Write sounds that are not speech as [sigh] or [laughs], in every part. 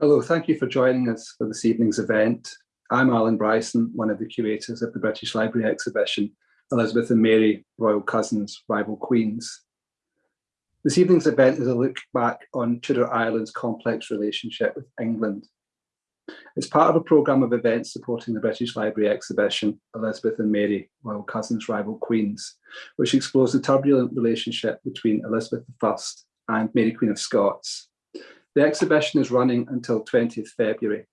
Hello, thank you for joining us for this evening's event. I'm Alan Bryson, one of the curators of the British Library exhibition, Elizabeth and Mary, Royal Cousins, Rival Queens. This evening's event is a look back on Tudor Ireland's complex relationship with England. It's part of a programme of events supporting the British Library exhibition, Elizabeth and Mary, Royal Cousins, Rival Queens, which explores the turbulent relationship between Elizabeth I and Mary Queen of Scots, the exhibition is running until 20th February.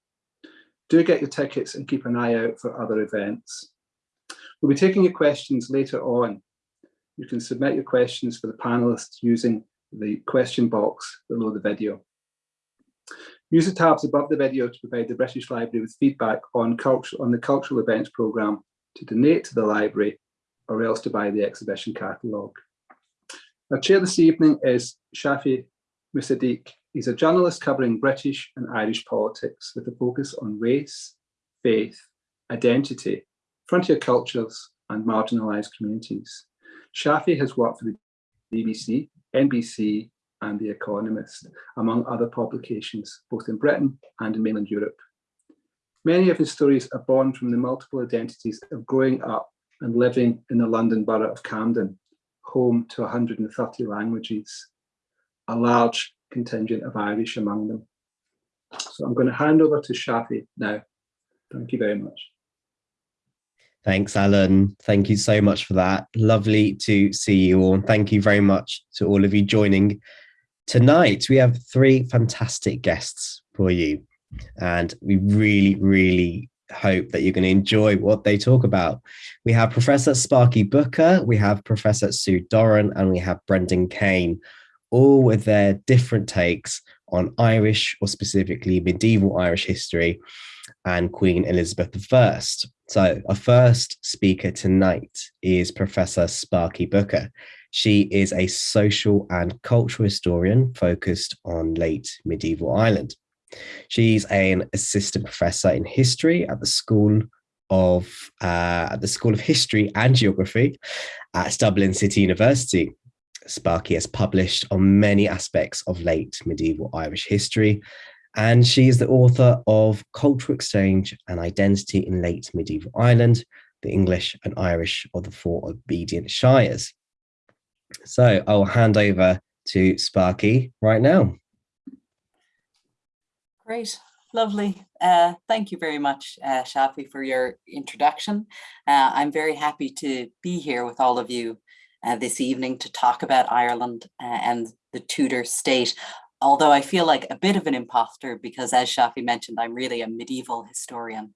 Do get your tickets and keep an eye out for other events. We'll be taking your questions later on. You can submit your questions for the panelists using the question box below the video. Use the tabs above the video to provide the British Library with feedback on, culture, on the cultural events programme to donate to the library or else to buy the exhibition catalogue. Our chair this evening is Shafi Musaddiq, He's a journalist covering British and Irish politics with a focus on race, faith, identity, frontier cultures, and marginalised communities. Shafi has worked for the BBC, NBC, and The Economist, among other publications, both in Britain and in mainland Europe. Many of his stories are born from the multiple identities of growing up and living in the London borough of Camden, home to 130 languages, a large contingent of Irish among them. So I'm going to hand over to Shafi now. Thank you very much. Thanks, Alan. Thank you so much for that. Lovely to see you all. Thank you very much to all of you joining. Tonight, we have three fantastic guests for you. And we really, really hope that you're going to enjoy what they talk about. We have Professor Sparky Booker, we have Professor Sue Doran, and we have Brendan Kane, all with their different takes on Irish or specifically medieval Irish history and Queen Elizabeth I. So our first speaker tonight is Professor Sparky Booker. She is a social and cultural historian focused on late medieval Ireland. She's an assistant professor in history at the School of uh, at the School of History and Geography at Dublin City University. Sparky has published on many aspects of late medieval Irish history, and she is the author of Cultural Exchange and Identity in Late Medieval Ireland, the English and Irish of the Four Obedient Shires. So I'll hand over to Sparky right now. Great, lovely. Uh, thank you very much, uh, Shafi, for your introduction. Uh, I'm very happy to be here with all of you uh, this evening to talk about Ireland uh, and the Tudor state. Although I feel like a bit of an imposter because as Shafi mentioned, I'm really a medieval historian.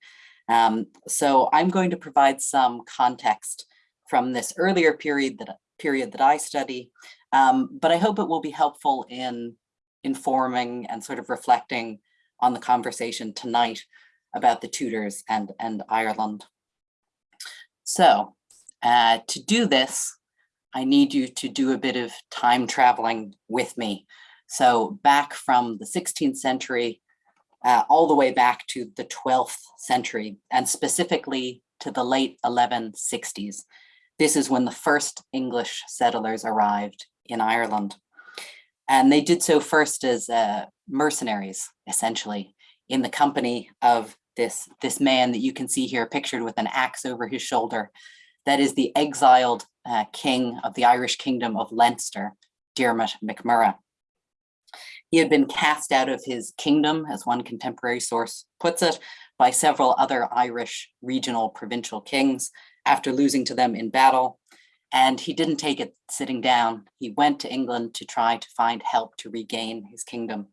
Um, so I'm going to provide some context from this earlier period that, period that I study, um, but I hope it will be helpful in informing and sort of reflecting on the conversation tonight about the Tudors and, and Ireland. So uh, to do this, I need you to do a bit of time traveling with me. So back from the 16th century, uh, all the way back to the 12th century, and specifically to the late 1160s. This is when the first English settlers arrived in Ireland. And they did so first as uh, mercenaries, essentially, in the company of this, this man that you can see here pictured with an axe over his shoulder. That is the exiled uh, king of the Irish kingdom of Leinster, Diarmait MacMurrough. He had been cast out of his kingdom, as one contemporary source puts it, by several other Irish regional provincial kings after losing to them in battle. And he didn't take it sitting down. He went to England to try to find help to regain his kingdom.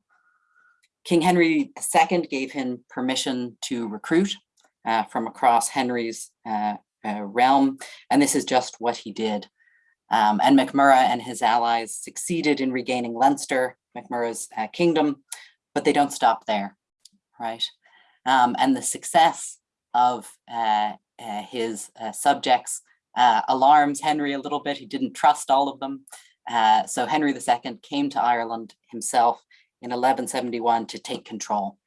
King Henry II gave him permission to recruit uh, from across Henry's uh, uh, realm. And this is just what he did. Um, and MacMurrough and his allies succeeded in regaining Leinster, MacMurrough's uh, kingdom, but they don't stop there, right? Um, and the success of uh, uh his uh, subjects uh, alarms Henry a little bit. He didn't trust all of them. so Henry II came to Ireland himself in 1171 to take control.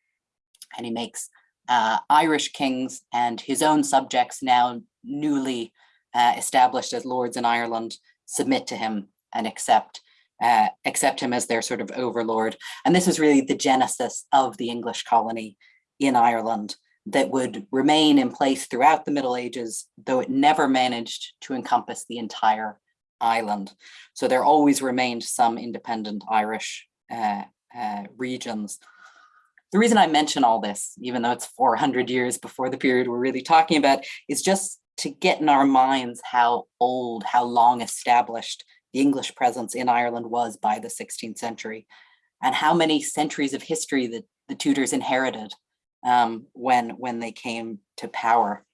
And he makes uh, Irish kings and his own subjects now newly uh, established as lords in Ireland submit to him and accept uh, accept him as their sort of overlord. And this was really the genesis of the English colony in Ireland that would remain in place throughout the Middle Ages, though it never managed to encompass the entire island. So there always remained some independent Irish uh, uh, regions. The reason I mention all this, even though it's 400 years before the period we're really talking about, is just to get in our minds how old, how long established the English presence in Ireland was by the 16th century and how many centuries of history that the Tudors inherited um, when, when they came to power.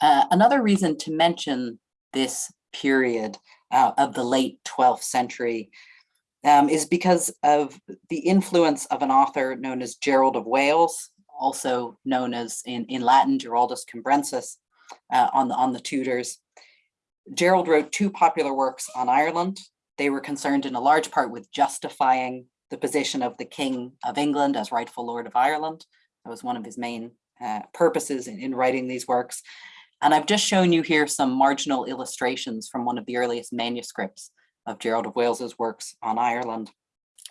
Uh, another reason to mention this period uh, of the late 12th century um, is because of the influence of an author known as Gerald of Wales, also known as in, in Latin, Giraldus Cambrensis, uh, on, the, on the Tudors. Gerald wrote two popular works on Ireland. They were concerned in a large part with justifying the position of the King of England as rightful Lord of Ireland. That was one of his main uh, purposes in, in writing these works. And I've just shown you here some marginal illustrations from one of the earliest manuscripts of Gerald of Wales's works on Ireland.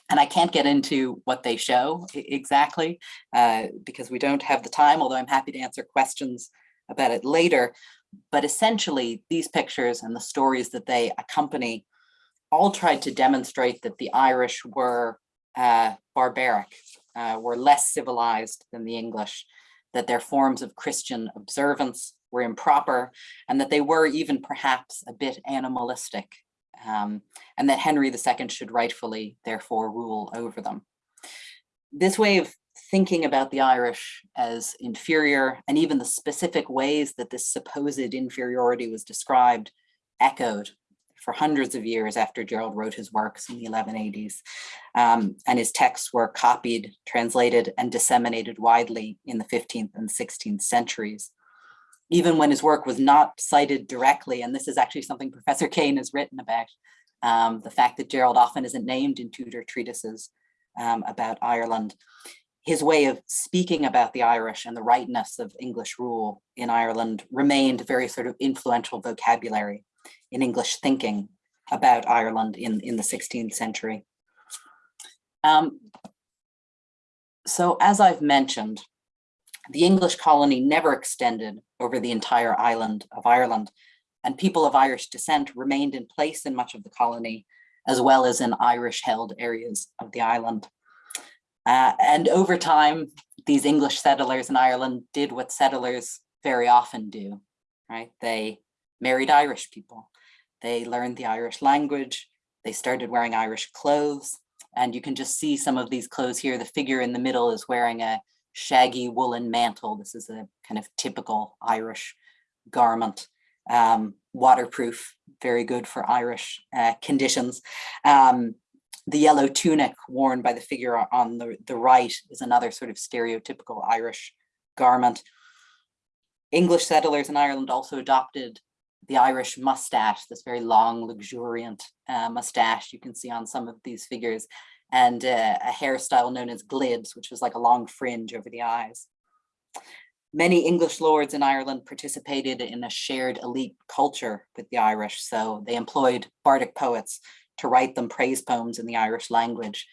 And I can't get into what they show exactly uh, because we don't have the time, although I'm happy to answer questions about it later. But essentially, these pictures and the stories that they accompany all tried to demonstrate that the Irish were uh, barbaric, uh, were less civilized than the English, that their forms of Christian observance were improper, and that they were even perhaps a bit animalistic, um, and that Henry II should rightfully therefore rule over them. This way of thinking about the Irish as inferior and even the specific ways that this supposed inferiority was described echoed for hundreds of years after Gerald wrote his works in the 1180s. Um, and his texts were copied, translated, and disseminated widely in the 15th and 16th centuries. Even when his work was not cited directly, and this is actually something Professor Kane has written about, um, the fact that Gerald often isn't named in Tudor treatises um, about Ireland. His way of speaking about the Irish and the rightness of English rule in Ireland remained very sort of influential vocabulary in English thinking about Ireland in, in the 16th century. Um, so as I've mentioned, the English colony never extended over the entire island of Ireland, and people of Irish descent remained in place in much of the colony, as well as in Irish-held areas of the island. Uh, and over time, these English settlers in Ireland did what settlers very often do, right? They married Irish people. They learned the Irish language. They started wearing Irish clothes. And you can just see some of these clothes here. The figure in the middle is wearing a shaggy woolen mantle. This is a kind of typical Irish garment. Um, waterproof, very good for Irish uh, conditions. Um, the yellow tunic worn by the figure on the, the right is another sort of stereotypical Irish garment. English settlers in Ireland also adopted the Irish mustache, this very long, luxuriant uh, mustache you can see on some of these figures, and uh, a hairstyle known as glibs, which was like a long fringe over the eyes. Many English lords in Ireland participated in a shared elite culture with the Irish, so they employed bardic poets to write them praise poems in the Irish language,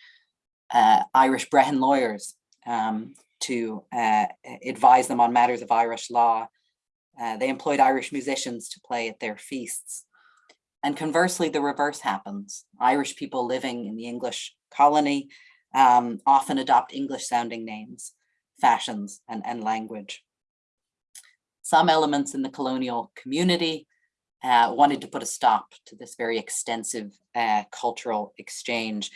uh, Irish Brehon lawyers um, to uh, advise them on matters of Irish law, uh, they employed Irish musicians to play at their feasts. And conversely, the reverse happens. Irish people living in the English colony um, often adopt English sounding names, fashions, and, and language. Some elements in the colonial community uh, wanted to put a stop to this very extensive uh, cultural exchange.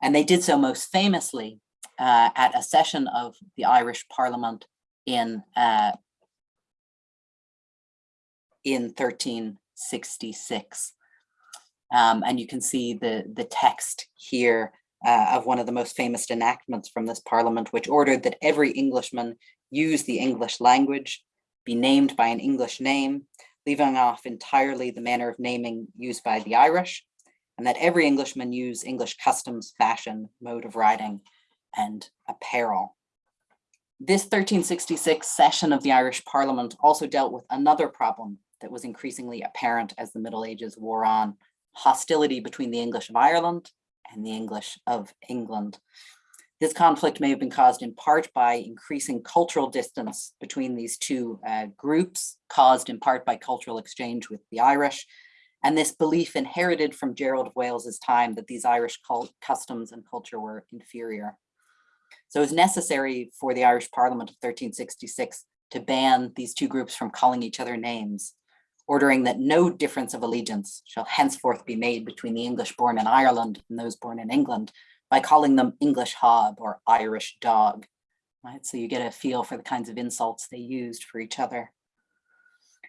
And they did so most famously uh, at a session of the Irish Parliament in uh, in 1366. Um, and you can see the, the text here uh, of one of the most famous enactments from this parliament, which ordered that every Englishman use the English language, be named by an English name, leaving off entirely the manner of naming used by the Irish, and that every Englishman use English customs, fashion, mode of writing, and apparel. This 1366 session of the Irish Parliament also dealt with another problem that was increasingly apparent as the Middle Ages wore on hostility between the English of Ireland and the English of England. This conflict may have been caused in part by increasing cultural distance between these two uh, groups, caused in part by cultural exchange with the Irish, and this belief inherited from Gerald of Wales's time that these Irish customs and culture were inferior. So it was necessary for the Irish Parliament of 1366 to ban these two groups from calling each other names, ordering that no difference of allegiance shall henceforth be made between the English born in Ireland and those born in England, by calling them English hob or Irish dog. Right? So you get a feel for the kinds of insults they used for each other.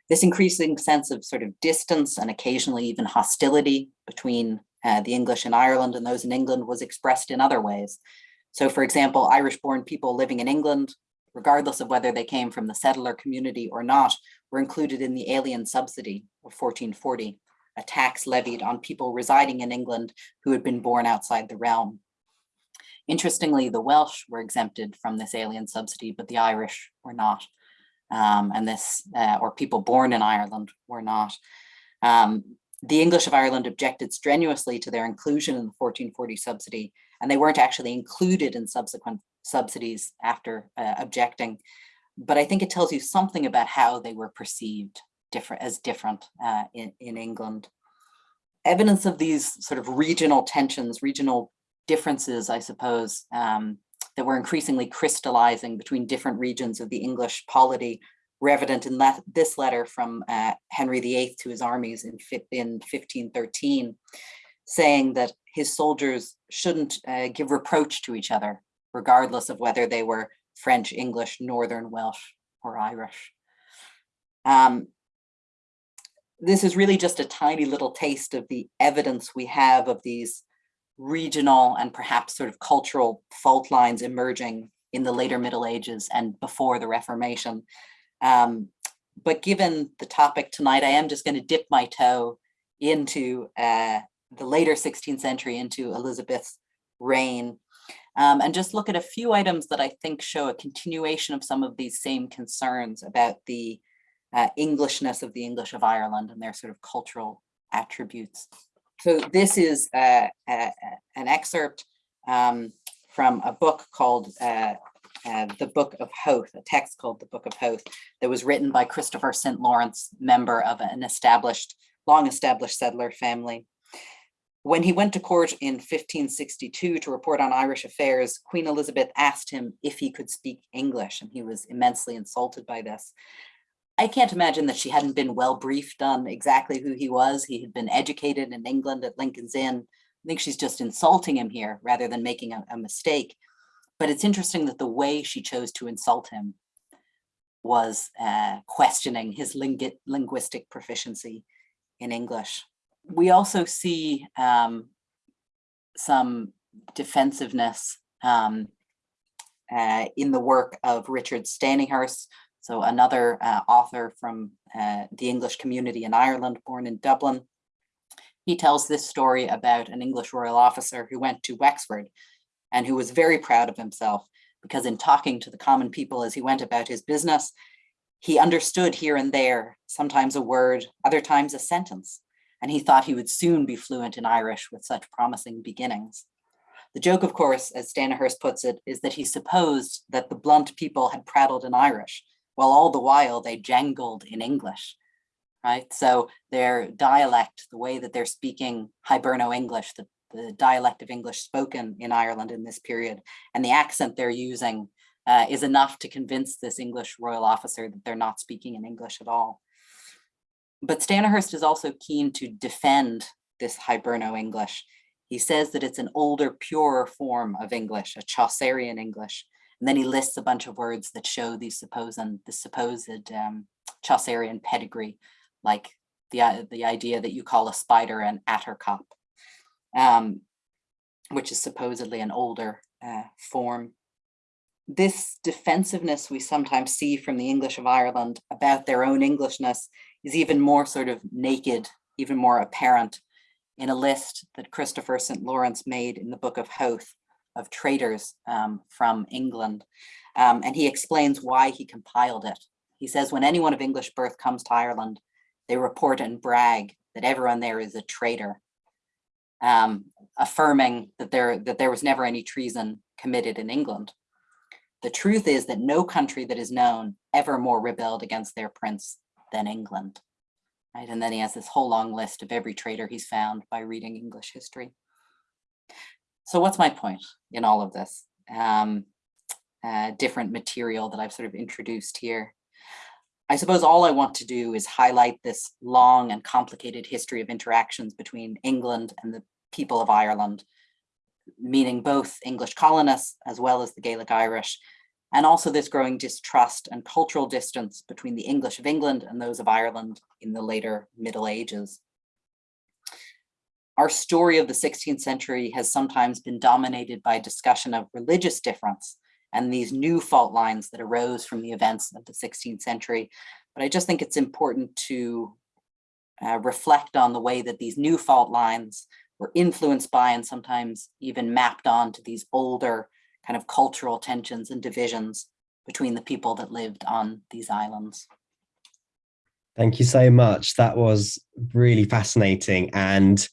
This increasing sense of sort of distance and occasionally even hostility between uh, the English in Ireland and those in England was expressed in other ways. So for example, Irish born people living in England, regardless of whether they came from the settler community or not, were included in the alien subsidy of 1440, a tax levied on people residing in England who had been born outside the realm. Interestingly, the Welsh were exempted from this alien subsidy, but the Irish were not. Um, and this, uh, or people born in Ireland were not. Um, the English of Ireland objected strenuously to their inclusion in the 1440 subsidy, and they weren't actually included in subsequent subsidies after uh, objecting. But I think it tells you something about how they were perceived different as different uh, in, in England. Evidence of these sort of regional tensions, regional differences, I suppose, um, that were increasingly crystallizing between different regions of the English polity were evident in that, this letter from uh, Henry VIII to his armies in, in 1513, saying that his soldiers shouldn't uh, give reproach to each other, regardless of whether they were French, English, Northern, Welsh, or Irish. Um, this is really just a tiny little taste of the evidence we have of these regional and perhaps sort of cultural fault lines emerging in the later Middle Ages and before the Reformation. Um, but given the topic tonight, I am just going to dip my toe into uh, the later 16th century, into Elizabeth's reign, um, and just look at a few items that I think show a continuation of some of these same concerns about the uh, Englishness of the English of Ireland and their sort of cultural attributes. So this is uh, uh, an excerpt um, from a book called uh, uh, The Book of Howth, a text called The Book of Howth that was written by Christopher St. Lawrence, member of an established, long established settler family. When he went to court in 1562 to report on Irish affairs, Queen Elizabeth asked him if he could speak English, and he was immensely insulted by this. I can't imagine that she hadn't been well briefed on exactly who he was. He had been educated in England at Lincoln's Inn. I think she's just insulting him here rather than making a, a mistake. But it's interesting that the way she chose to insult him was uh, questioning his lingu linguistic proficiency in English. We also see um, some defensiveness um, uh, in the work of Richard Stanihurst, so another uh, author from uh, the English community in Ireland, born in Dublin. He tells this story about an English royal officer who went to Wexford and who was very proud of himself because in talking to the common people as he went about his business, he understood here and there, sometimes a word, other times a sentence, and he thought he would soon be fluent in Irish with such promising beginnings. The joke, of course, as Stanihurst puts it, is that he supposed that the blunt people had prattled in Irish, while all the while they jangled in English, right? So their dialect, the way that they're speaking Hiberno English, the, the dialect of English spoken in Ireland in this period, and the accent they're using uh, is enough to convince this English royal officer that they're not speaking in English at all. But Stanihurst is also keen to defend this Hiberno English. He says that it's an older, purer form of English, a Chaucerian English, and then he lists a bunch of words that show the supposed, the supposed um, Chaucerian pedigree, like the, uh, the idea that you call a spider an attercop, um, which is supposedly an older uh, form. This defensiveness we sometimes see from the English of Ireland about their own Englishness is even more sort of naked, even more apparent in a list that Christopher St. Lawrence made in the Book of Howth of traders um, from England. Um, and he explains why he compiled it. He says, when anyone of English birth comes to Ireland, they report and brag that everyone there is a traitor, um, affirming that there, that there was never any treason committed in England. The truth is that no country that is known ever more rebelled against their prince than England. Right? And then he has this whole long list of every traitor he's found by reading English history. So what's my point in all of this? Um, uh, different material that I've sort of introduced here. I suppose all I want to do is highlight this long and complicated history of interactions between England and the people of Ireland, meaning both English colonists as well as the Gaelic Irish, and also this growing distrust and cultural distance between the English of England and those of Ireland in the later Middle Ages. Our story of the 16th century has sometimes been dominated by discussion of religious difference and these new fault lines that arose from the events of the 16th century. But I just think it's important to uh, reflect on the way that these new fault lines were influenced by and sometimes even mapped on to these older kind of cultural tensions and divisions between the people that lived on these islands. Thank you so much. That was really fascinating. And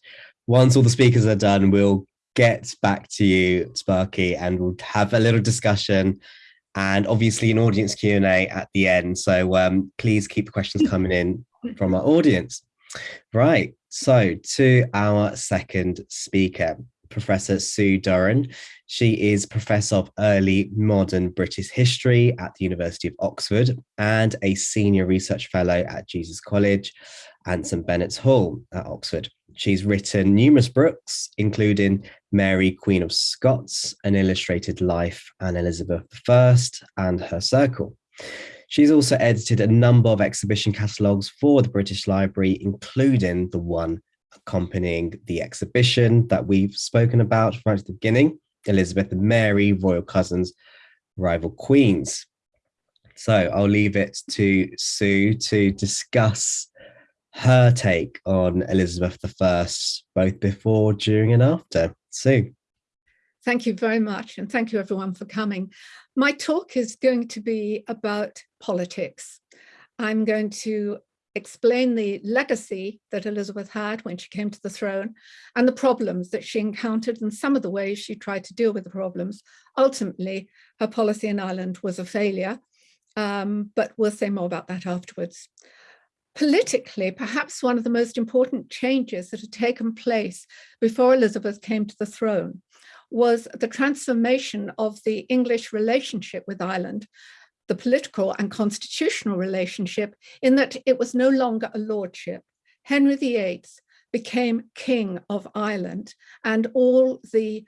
once all the speakers are done, we'll get back to you, Sparky, and we'll have a little discussion and obviously an audience Q&A at the end. So um, please keep the questions coming in from our audience. Right, so to our second speaker, Professor Sue Doran. She is Professor of Early Modern British History at the University of Oxford and a Senior Research Fellow at Jesus College and St Benet's Hall at Oxford. She's written numerous books, including Mary, Queen of Scots, An Illustrated Life, and Elizabeth I, and Her Circle. She's also edited a number of exhibition catalogues for the British Library, including the one accompanying the exhibition that we've spoken about right at the beginning, Elizabeth and Mary, Royal Cousins, Rival Queens. So I'll leave it to Sue to discuss her take on Elizabeth I, both before, during, and after. Sue. Thank you very much, and thank you everyone for coming. My talk is going to be about politics. I'm going to explain the legacy that Elizabeth had when she came to the throne and the problems that she encountered and some of the ways she tried to deal with the problems. Ultimately, her policy in Ireland was a failure, um, but we'll say more about that afterwards. Politically, perhaps one of the most important changes that had taken place before Elizabeth came to the throne was the transformation of the English relationship with Ireland, the political and constitutional relationship in that it was no longer a lordship. Henry VIII became king of Ireland and all the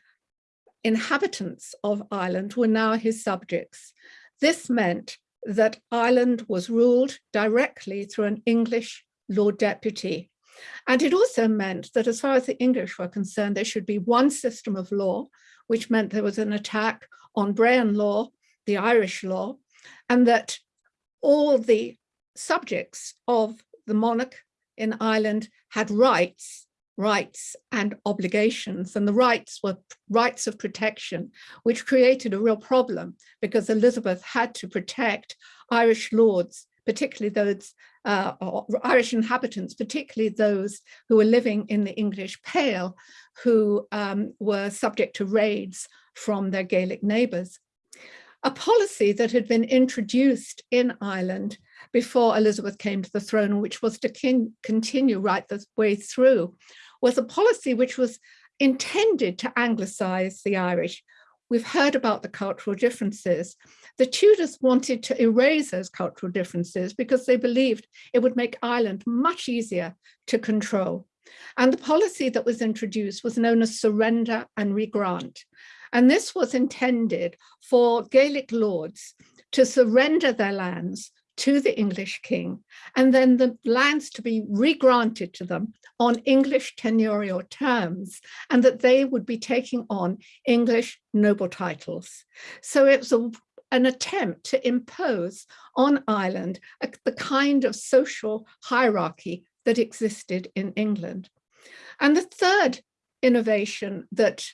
inhabitants of Ireland were now his subjects. This meant that Ireland was ruled directly through an English Lord Deputy. And it also meant that as far as the English were concerned, there should be one system of law, which meant there was an attack on Brehon law, the Irish law, and that all the subjects of the monarch in Ireland had rights rights and obligations and the rights were rights of protection which created a real problem because Elizabeth had to protect Irish lords particularly those uh, Irish inhabitants, particularly those who were living in the English Pale, who um, were subject to raids from their Gaelic neighbours. A policy that had been introduced in Ireland before Elizabeth came to the throne, which was to continue right the way through, was a policy which was intended to anglicize the Irish. We've heard about the cultural differences. The Tudors wanted to erase those cultural differences because they believed it would make Ireland much easier to control. And the policy that was introduced was known as surrender and regrant. And this was intended for Gaelic lords to surrender their lands to the English king, and then the lands to be regranted to them on English tenurial terms, and that they would be taking on English noble titles. So it was a, an attempt to impose on Ireland a, the kind of social hierarchy that existed in England. And the third innovation that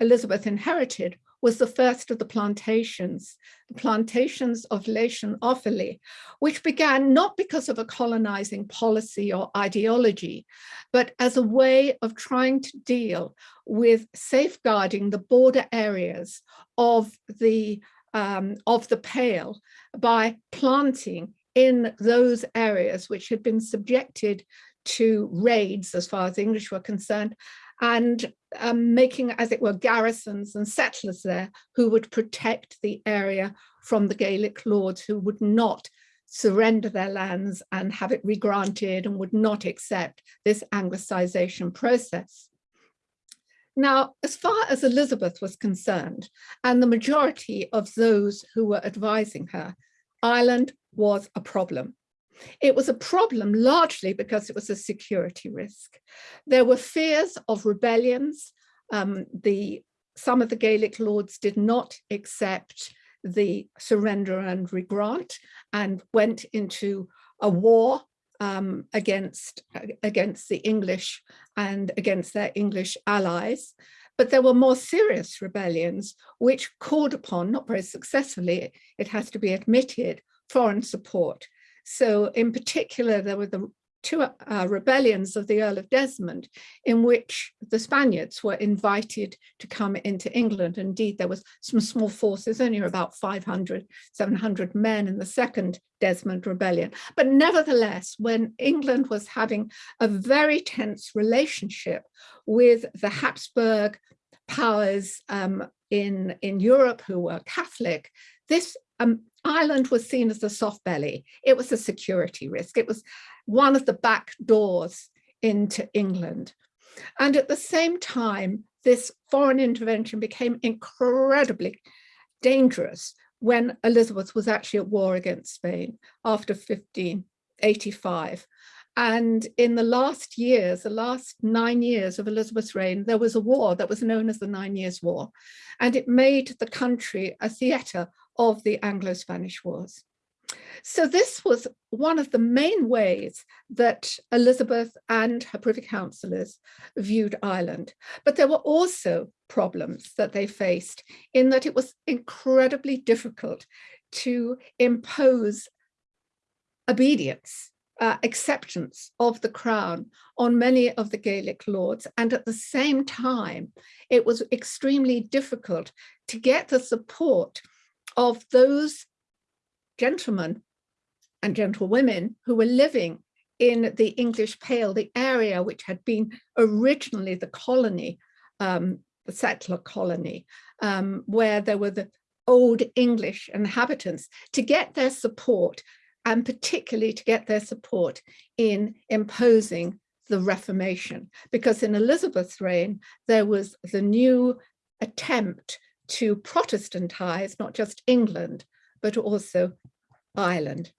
Elizabeth inherited was the first of the plantations, the plantations of Laois and Offaly, which began not because of a colonizing policy or ideology, but as a way of trying to deal with safeguarding the border areas of the, um, of the Pale by planting in those areas which had been subjected to raids as far as the English were concerned and um, making, as it were, garrisons and settlers there who would protect the area from the Gaelic lords who would not surrender their lands and have it regranted and would not accept this Anglicization process. Now, as far as Elizabeth was concerned, and the majority of those who were advising her, Ireland was a problem. It was a problem largely because it was a security risk. There were fears of rebellions. Um, the, some of the Gaelic lords did not accept the surrender and regrant and went into a war um, against, against the English and against their English allies. But there were more serious rebellions which called upon, not very successfully, it has to be admitted, foreign support. So in particular, there were the two uh, rebellions of the Earl of Desmond in which the Spaniards were invited to come into England. Indeed, there was some small forces, only about 500, 700 men in the second Desmond rebellion. But nevertheless, when England was having a very tense relationship with the Habsburg powers um, in, in Europe who were Catholic, this um, Ireland was seen as a soft belly. It was a security risk. It was one of the back doors into England. And at the same time, this foreign intervention became incredibly dangerous when Elizabeth was actually at war against Spain after 1585. And in the last years, the last nine years of Elizabeth's reign, there was a war that was known as the Nine Years' War. And it made the country a theatre of the Anglo-Spanish Wars. So this was one of the main ways that Elizabeth and her privy councillors viewed Ireland. But there were also problems that they faced in that it was incredibly difficult to impose obedience, uh, acceptance of the crown on many of the Gaelic lords. And at the same time, it was extremely difficult to get the support of those gentlemen and gentlewomen who were living in the English Pale, the area which had been originally the colony, um, the settler colony, um, where there were the old English inhabitants, to get their support and particularly to get their support in imposing the Reformation. Because in Elizabeth's reign, there was the new attempt to Protestantize not just England, but also Ireland.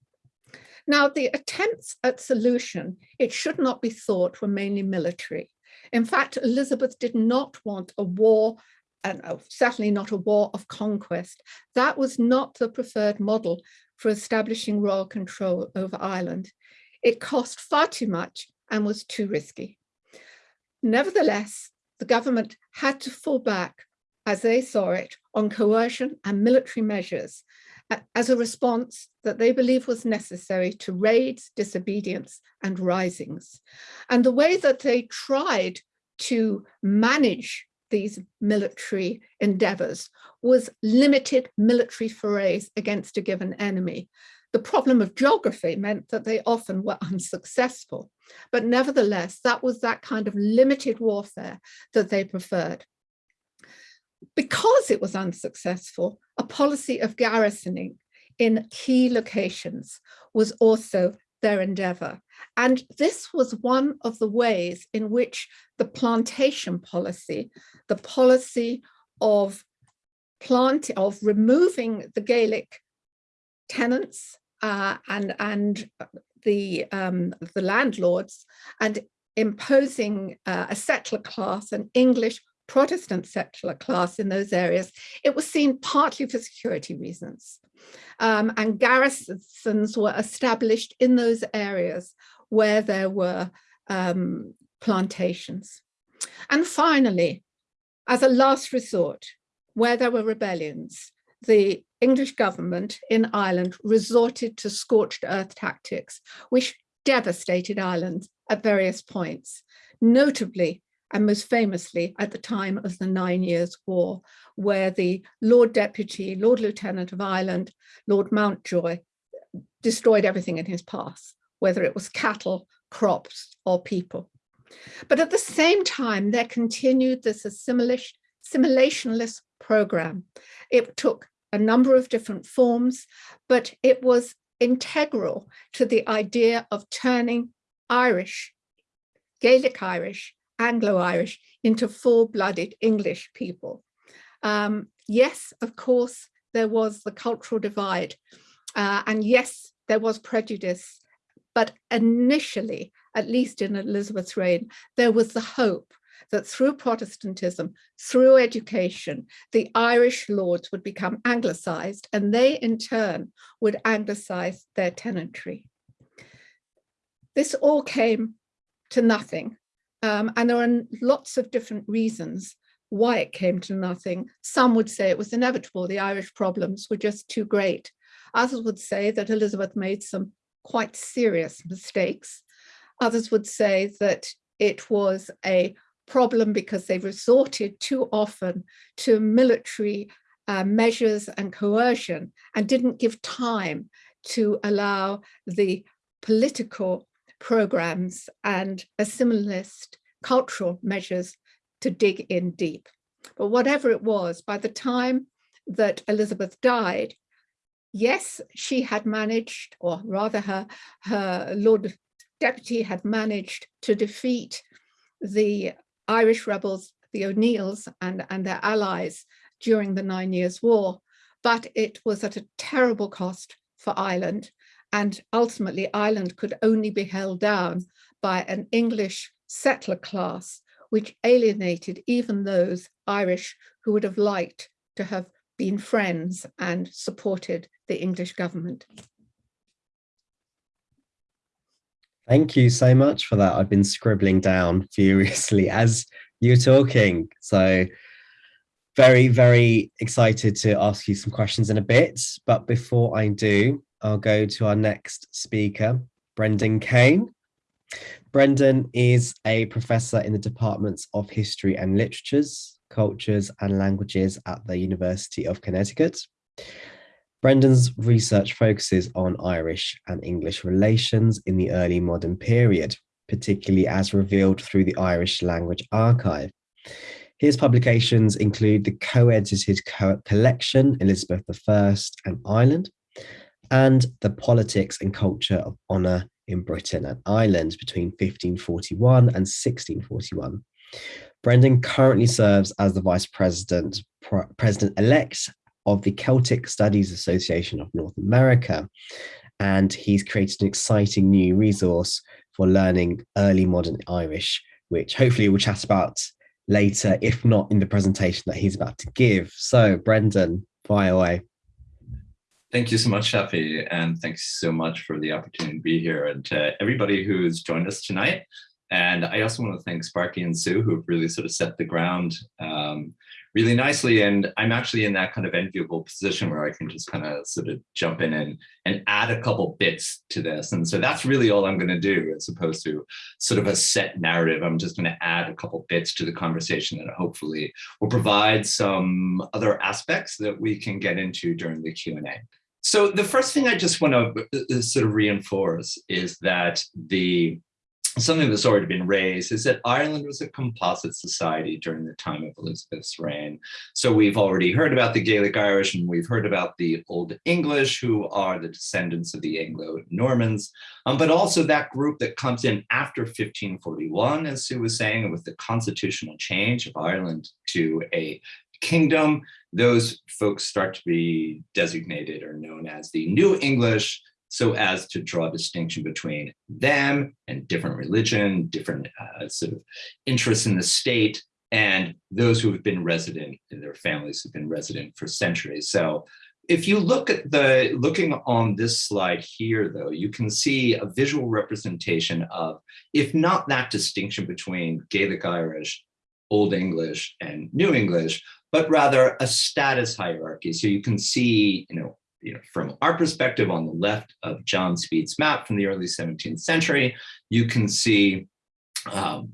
Now, the attempts at solution, it should not be thought were mainly military. In fact, Elizabeth did not want a war, and oh, certainly not a war of conquest. That was not the preferred model for establishing royal control over Ireland. It cost far too much and was too risky. Nevertheless, the government had to fall back as they saw it, on coercion and military measures as a response that they believe was necessary to raids, disobedience and risings. And the way that they tried to manage these military endeavors was limited military forays against a given enemy. The problem of geography meant that they often were unsuccessful, but nevertheless, that was that kind of limited warfare that they preferred. Because it was unsuccessful, a policy of garrisoning in key locations was also their endeavour. And this was one of the ways in which the plantation policy, the policy of plant of removing the Gaelic tenants uh, and and the um, the landlords and imposing uh, a settler class, an English Protestant secular class in those areas, it was seen partly for security reasons. Um, and garrisons were established in those areas where there were um, plantations. And finally, as a last resort, where there were rebellions, the English government in Ireland resorted to scorched earth tactics, which devastated Ireland at various points, notably and most famously at the time of the Nine Years' War, where the Lord Deputy, Lord Lieutenant of Ireland, Lord Mountjoy, destroyed everything in his path, whether it was cattle, crops, or people. But at the same time, there continued this assimilation, assimilationist program. It took a number of different forms, but it was integral to the idea of turning Irish, Gaelic Irish, Anglo-Irish into full-blooded English people. Um, yes, of course, there was the cultural divide. Uh, and yes, there was prejudice. But initially, at least in Elizabeth's reign, there was the hope that through Protestantism, through education, the Irish lords would become anglicized and they in turn would anglicize their tenantry. This all came to nothing. Um, and there are lots of different reasons why it came to nothing. Some would say it was inevitable. The Irish problems were just too great. Others would say that Elizabeth made some quite serious mistakes. Others would say that it was a problem because they resorted too often to military uh, measures and coercion and didn't give time to allow the political programs and assimilist cultural measures to dig in deep. But whatever it was, by the time that Elizabeth died, yes, she had managed, or rather her, her Lord Deputy had managed to defeat the Irish rebels, the O'Neills and, and their allies during the Nine Years' War, but it was at a terrible cost for Ireland. And ultimately, Ireland could only be held down by an English settler class, which alienated even those Irish who would have liked to have been friends and supported the English government. Thank you so much for that. I've been scribbling down [laughs] furiously as you're talking. So very, very excited to ask you some questions in a bit. But before I do, I'll go to our next speaker, Brendan Kane. Brendan is a professor in the departments of history and literatures, cultures and languages at the University of Connecticut. Brendan's research focuses on Irish and English relations in the early modern period, particularly as revealed through the Irish Language Archive. His publications include the co-edited co collection Elizabeth I and Ireland, and the politics and culture of honour in Britain and Ireland between 1541 and 1641. Brendan currently serves as the Vice President, President-elect of the Celtic Studies Association of North America. And he's created an exciting new resource for learning early modern Irish, which hopefully we'll chat about later, if not in the presentation that he's about to give. So Brendan, fire away. Thank you so much, Shafi, and thanks so much for the opportunity to be here and to everybody who's joined us tonight. And I also want to thank Sparky and Sue, who have really sort of set the ground um, really nicely. And I'm actually in that kind of enviable position where I can just kind of sort of jump in and, and add a couple bits to this. And so that's really all I'm going to do as opposed to sort of a set narrative. I'm just going to add a couple bits to the conversation that hopefully will provide some other aspects that we can get into during the Q&A. So the first thing I just want to uh, uh, sort of reinforce is that the something that's already been raised is that Ireland was a composite society during the time of Elizabeth's reign. So we've already heard about the Gaelic Irish and we've heard about the Old English who are the descendants of the Anglo-Normans, um, but also that group that comes in after 1541, as Sue was saying, with the constitutional change of Ireland to a kingdom, those folks start to be designated or known as the New English, so as to draw a distinction between them and different religion, different uh, sort of interests in the state, and those who have been resident and their families have been resident for centuries. So if you look at the, looking on this slide here, though, you can see a visual representation of, if not that distinction between Gaelic Irish, Old English, and New English, but rather a status hierarchy. So you can see, you know, you know, from our perspective on the left of John Speed's map from the early 17th century, you can see um,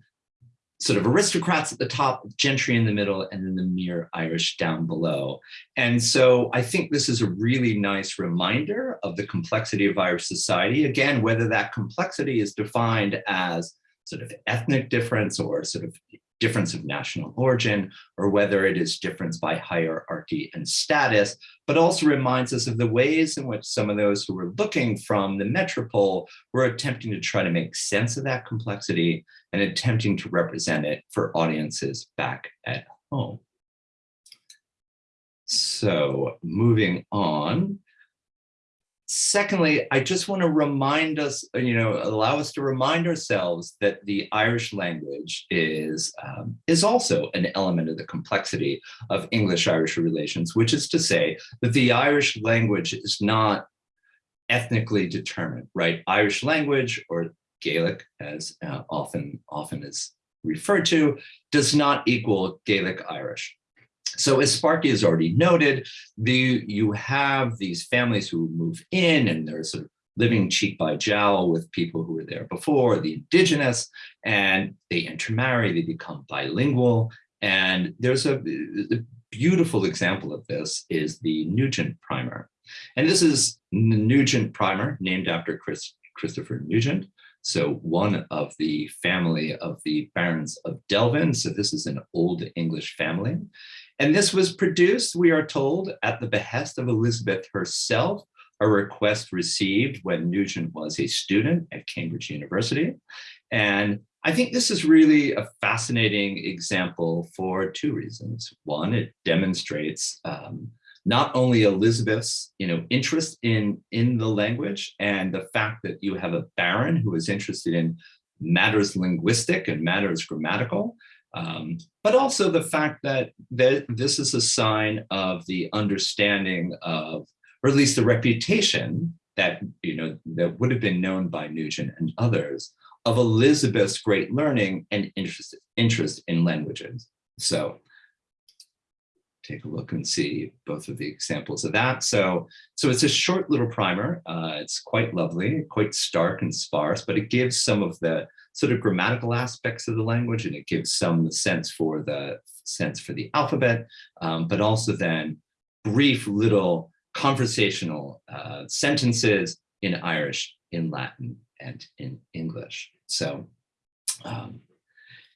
sort of aristocrats at the top, gentry in the middle, and then the mere Irish down below. And so I think this is a really nice reminder of the complexity of Irish society. Again, whether that complexity is defined as sort of ethnic difference or sort of difference of national origin, or whether it is difference by hierarchy and status, but also reminds us of the ways in which some of those who were looking from the metropole were attempting to try to make sense of that complexity and attempting to represent it for audiences back at home. So moving on, Secondly, I just want to remind us, you know, allow us to remind ourselves that the Irish language is, um, is also an element of the complexity of English-Irish relations, which is to say that the Irish language is not ethnically determined, right? Irish language or Gaelic, as uh, often, often is referred to, does not equal Gaelic Irish. So as Sparky has already noted, the, you have these families who move in and they're sort of living cheek by jowl with people who were there before, the indigenous, and they intermarry, they become bilingual. And there's a, a beautiful example of this is the Nugent primer. And this is Nugent primer named after Chris, Christopher Nugent. So one of the family of the Barons of Delvin. So this is an old English family. And this was produced, we are told, at the behest of Elizabeth herself, a request received when Nugent was a student at Cambridge University. And I think this is really a fascinating example for two reasons. One, it demonstrates um, not only Elizabeth's you know, interest in, in the language and the fact that you have a baron who is interested in matters linguistic and matters grammatical, um, but also the fact that, that this is a sign of the understanding of, or at least the reputation that, you know, that would have been known by Nugent and others of Elizabeth's great learning and interest, interest in languages. So take a look and see both of the examples of that. So, so it's a short little primer. Uh, it's quite lovely, quite stark and sparse, but it gives some of the sort of grammatical aspects of the language and it gives some sense for the sense for the alphabet, um, but also then brief little conversational uh, sentences in Irish, in Latin, and in English. So um,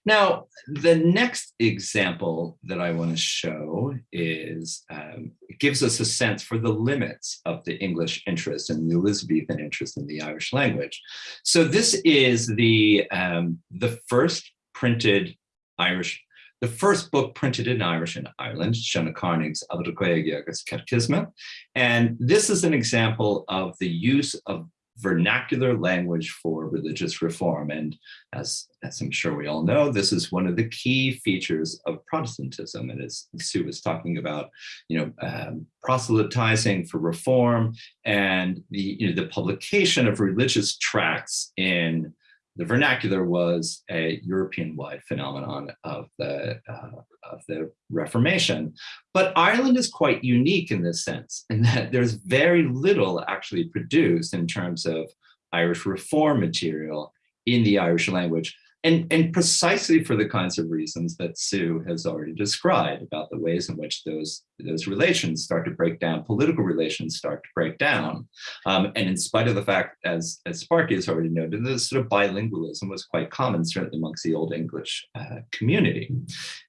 now, the next example that I want to show is, um, it gives us a sense for the limits of the English interest and the Elizabethan interest in the Irish language. So this is the, um, the first printed Irish, the first book printed in Irish in Ireland, Seanna Carnig's Abhidrchéag Catechisma. And this is an example of the use of vernacular language for religious reform. And as, as I'm sure we all know, this is one of the key features of Protestantism. And as Sue was talking about, you know, um, proselytizing for reform and the, you know, the publication of religious tracts in the vernacular was a European-wide phenomenon of the, uh, of the Reformation. But Ireland is quite unique in this sense, in that there's very little actually produced in terms of Irish reform material in the Irish language. And, and precisely for the kinds of reasons that Sue has already described about the ways in which those, those relations start to break down, political relations start to break down. Um, and in spite of the fact, as, as Sparky has already noted, this sort of bilingualism was quite common, certainly amongst the Old English uh, community.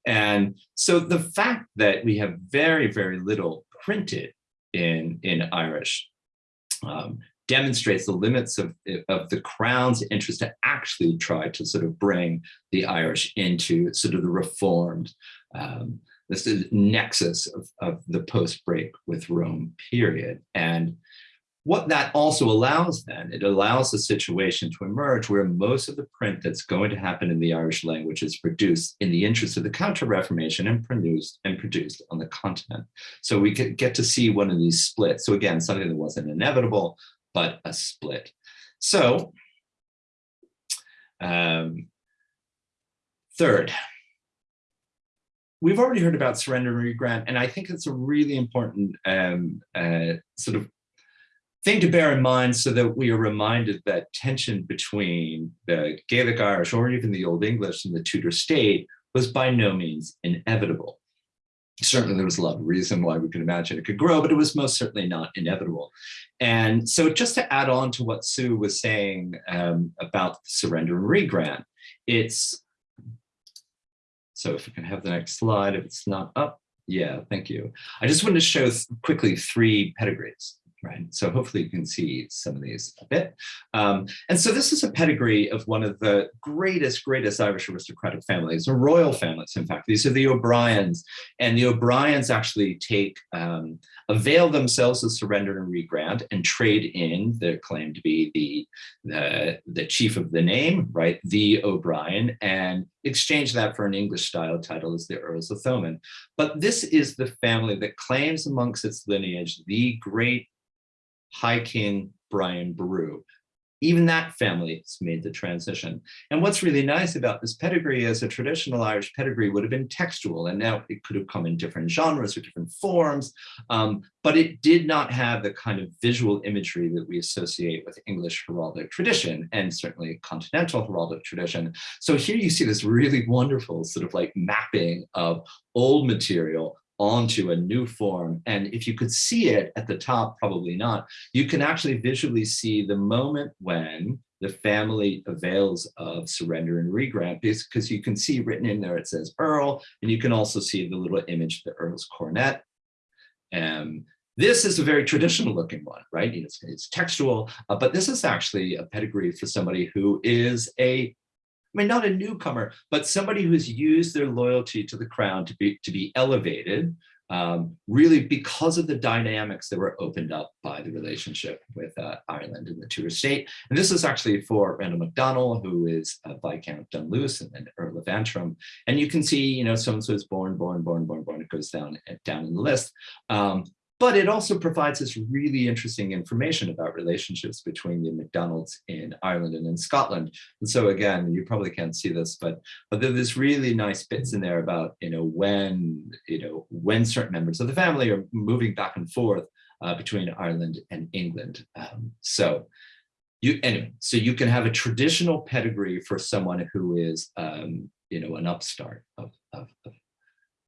And so the fact that we have very, very little printed in, in Irish um, demonstrates the limits of, of the crown's interest to actually try to sort of bring the Irish into sort of the reformed, um, this is nexus of, of the post-break with Rome period. And what that also allows then, it allows a situation to emerge where most of the print that's going to happen in the Irish language is produced in the interest of the Counter-Reformation and produced and produced on the continent. So we get to see one of these splits. So again, something that wasn't inevitable, but a split. So um, third, we've already heard about surrender and regrant, and I think it's a really important um, uh, sort of thing to bear in mind so that we are reminded that tension between the Gaelic Irish or even the Old English and the Tudor state was by no means inevitable. Certainly there was a lot of reason why we could imagine it could grow, but it was most certainly not inevitable. And so just to add on to what Sue was saying um, about surrender and regrant, it's, so if we can have the next slide, if it's not up, yeah, thank you. I just wanted to show quickly three pedigrees right? So hopefully you can see some of these a bit. Um, and so this is a pedigree of one of the greatest, greatest Irish aristocratic families, or royal families, in fact. These are the O'Briens. And the O'Briens actually take, um, avail themselves of surrender and regrant and trade in their claim to be the, the, the chief of the name, right? The O'Brien, and exchange that for an English style title as the Earls of Thomond. But this is the family that claims amongst its lineage the great High King Brian Boru. Even that family has made the transition. And what's really nice about this pedigree is a traditional Irish pedigree would have been textual, and now it could have come in different genres or different forms, um, but it did not have the kind of visual imagery that we associate with English heraldic tradition, and certainly continental heraldic tradition. So here you see this really wonderful sort of like mapping of old material onto a new form. And if you could see it at the top, probably not, you can actually visually see the moment when the family avails of surrender and regrant because you can see written in there, it says Earl, and you can also see the little image of the Earl's coronet. Um, this is a very traditional looking one, right? It's, it's textual, uh, but this is actually a pedigree for somebody who is a I mean, not a newcomer, but somebody who's used their loyalty to the crown to be to be elevated, um, really because of the dynamics that were opened up by the relationship with uh, Ireland and the Tudor state. And this is actually for Randal MacDonnell, who is uh, Viscount Dunluce and then Earl of Antrim. And you can see, you know, so-and-so is born, born, born, born, born, it goes down, down in the list. Um, but it also provides us really interesting information about relationships between the McDonald's in Ireland and in Scotland. And so again, you probably can't see this, but, but there's really nice bits in there about, you know, when, you know, when certain members of the family are moving back and forth uh, between Ireland and England. Um, so you, anyway, so you can have a traditional pedigree for someone who is, um, you know, an upstart of, of, of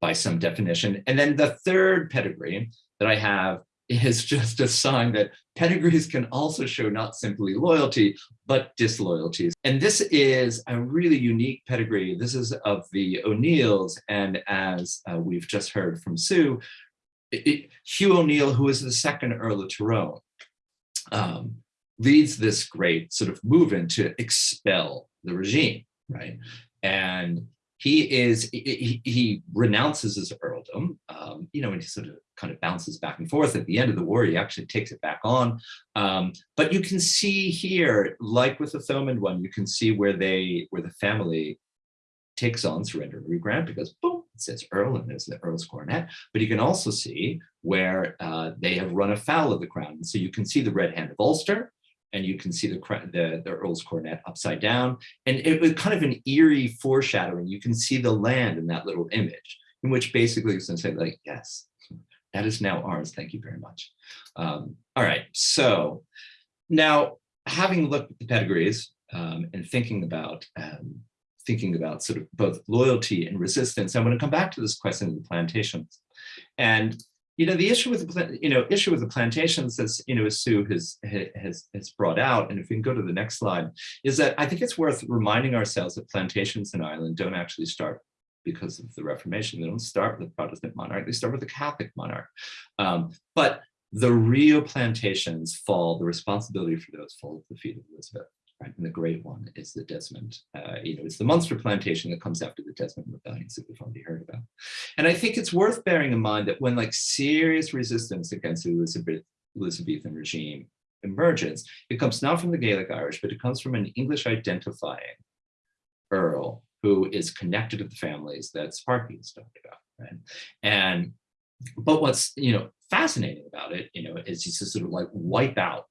by some definition. And then the third pedigree that I have is [laughs] just a sign that pedigrees can also show not simply loyalty, but disloyalties. And this is a really unique pedigree. This is of the O'Neills. And as uh, we've just heard from Sue, it, it, Hugh O'Neill, who is the second Earl of Tyrone, um, leads this great sort of movement to expel the regime, right? And he is he, he renounces his earldom um, you know and he sort of kind of bounces back and forth. At the end of the war he actually takes it back on. Um, but you can see here like with the Thomond one you can see where they where the family takes on surrender and regrant because boom it says earl and there's the earl's coronet. But you can also see where uh, they have run afoul of the crown. And so you can see the red hand of ulster and you can see the, the, the Earl's coronet upside down. And it was kind of an eerie foreshadowing. You can see the land in that little image, in which basically it's going to say like, yes, that is now ours. Thank you very much. Um, all right, so now having looked at the pedigrees um, and thinking about um, thinking about sort of both loyalty and resistance, I'm to come back to this question of the plantations. And you know, the issue with the, you know, issue with the plantations as, you know, as Sue has, has, has brought out, and if we can go to the next slide, is that I think it's worth reminding ourselves that plantations in Ireland don't actually start because of the Reformation. They don't start with the Protestant monarch, they start with the Catholic monarch. Um, but the real plantations fall, the responsibility for those fall at the feet of Elizabeth right? And the great one is the Desmond, uh, you know, it's the Munster plantation that comes after the Desmond rebellions that we've already heard about. And I think it's worth bearing in mind that when like serious resistance against the Elizabeth, Elizabethan regime emerges, it comes not from the Gaelic Irish, but it comes from an English identifying Earl who is connected to the families that Sparky has talked about, right? And, but what's, you know, fascinating about it, you know, is just sort of like wipe out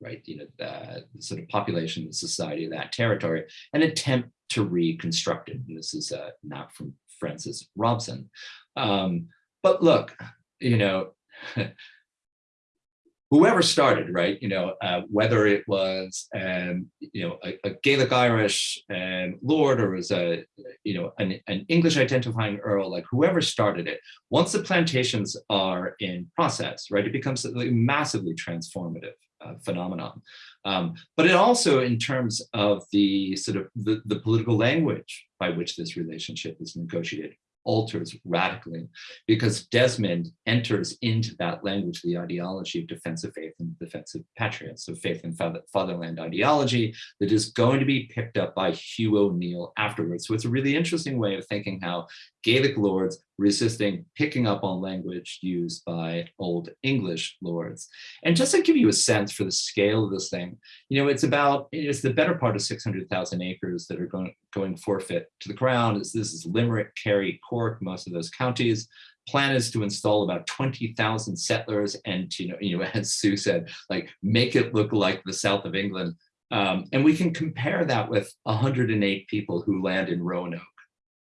right? You know, the, the sort of population, the society of that territory, an attempt to reconstruct it. And this is a map from Francis Jobson. Um, but look, you know, [laughs] whoever started, right, you know, uh, whether it was, um, you know, a, a Gaelic Irish um, lord or was a, you know, an, an, English identifying earl, like whoever started it, once the plantations are in process, right, it becomes massively transformative uh, phenomenon. Um, but it also, in terms of the sort of the, the political language by which this relationship is negotiated, alters radically because Desmond enters into that language, the ideology of defensive faith and defensive patriots, so faith and fatherland ideology that is going to be picked up by Hugh O'Neill afterwards. So it's a really interesting way of thinking how Gaelic lords resisting picking up on language used by Old English lords. And just to give you a sense for the scale of this thing, you know, it's about, it's the better part of 600,000 acres that are going, going forfeit to the crown. It's, this is Limerick, Kerry, Cork, most of those counties. Plan is to install about 20,000 settlers and, you know, you know, as Sue said, like make it look like the south of England. Um, and we can compare that with 108 people who land in Roanoke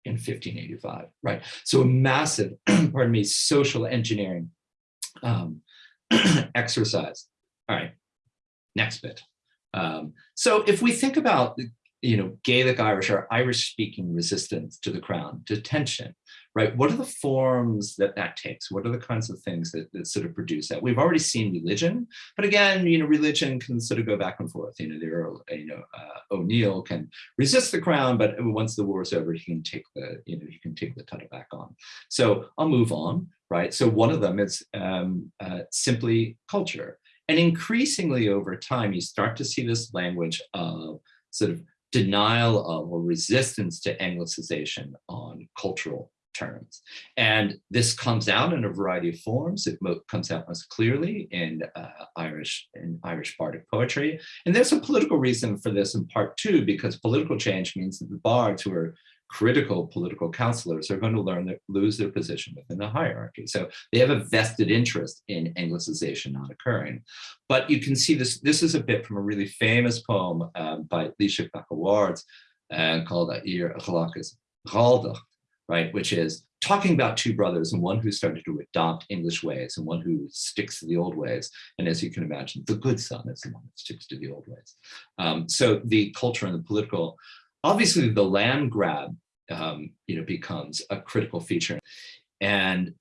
in 1585, right? So a massive, [clears throat] pardon me, social engineering um, [clears throat] exercise. All right, next bit. Um, so if we think about you know, Gaelic Irish or Irish speaking resistance to the crown, detention, right? What are the forms that that takes? What are the kinds of things that, that sort of produce that? We've already seen religion, but again, you know, religion can sort of go back and forth. You know, there are, you know, uh, O'Neill can resist the crown, but once the war is over, he can take the, you know, he can take the title back on. So I'll move on, right? So one of them is um, uh, simply culture. And increasingly over time, you start to see this language of sort of denial of or resistance to Anglicization on cultural terms. And this comes out in a variety of forms. It comes out most clearly in uh, Irish in Irish Bardic poetry. And there's a political reason for this in part two, because political change means that the bards who are critical political counselors are going to learn that lose their position within the hierarchy. So they have a vested interest in Anglicization not occurring. But you can see this, this is a bit from a really famous poem um, by Laoise Awards uh, called Ir Achalachas Raldach, right, which is talking about two brothers and one who started to adopt English ways and one who sticks to the old ways. And as you can imagine, the good son is the one that sticks to the old ways. Um, so the culture and the political obviously the land grab um, you know, becomes a critical feature. And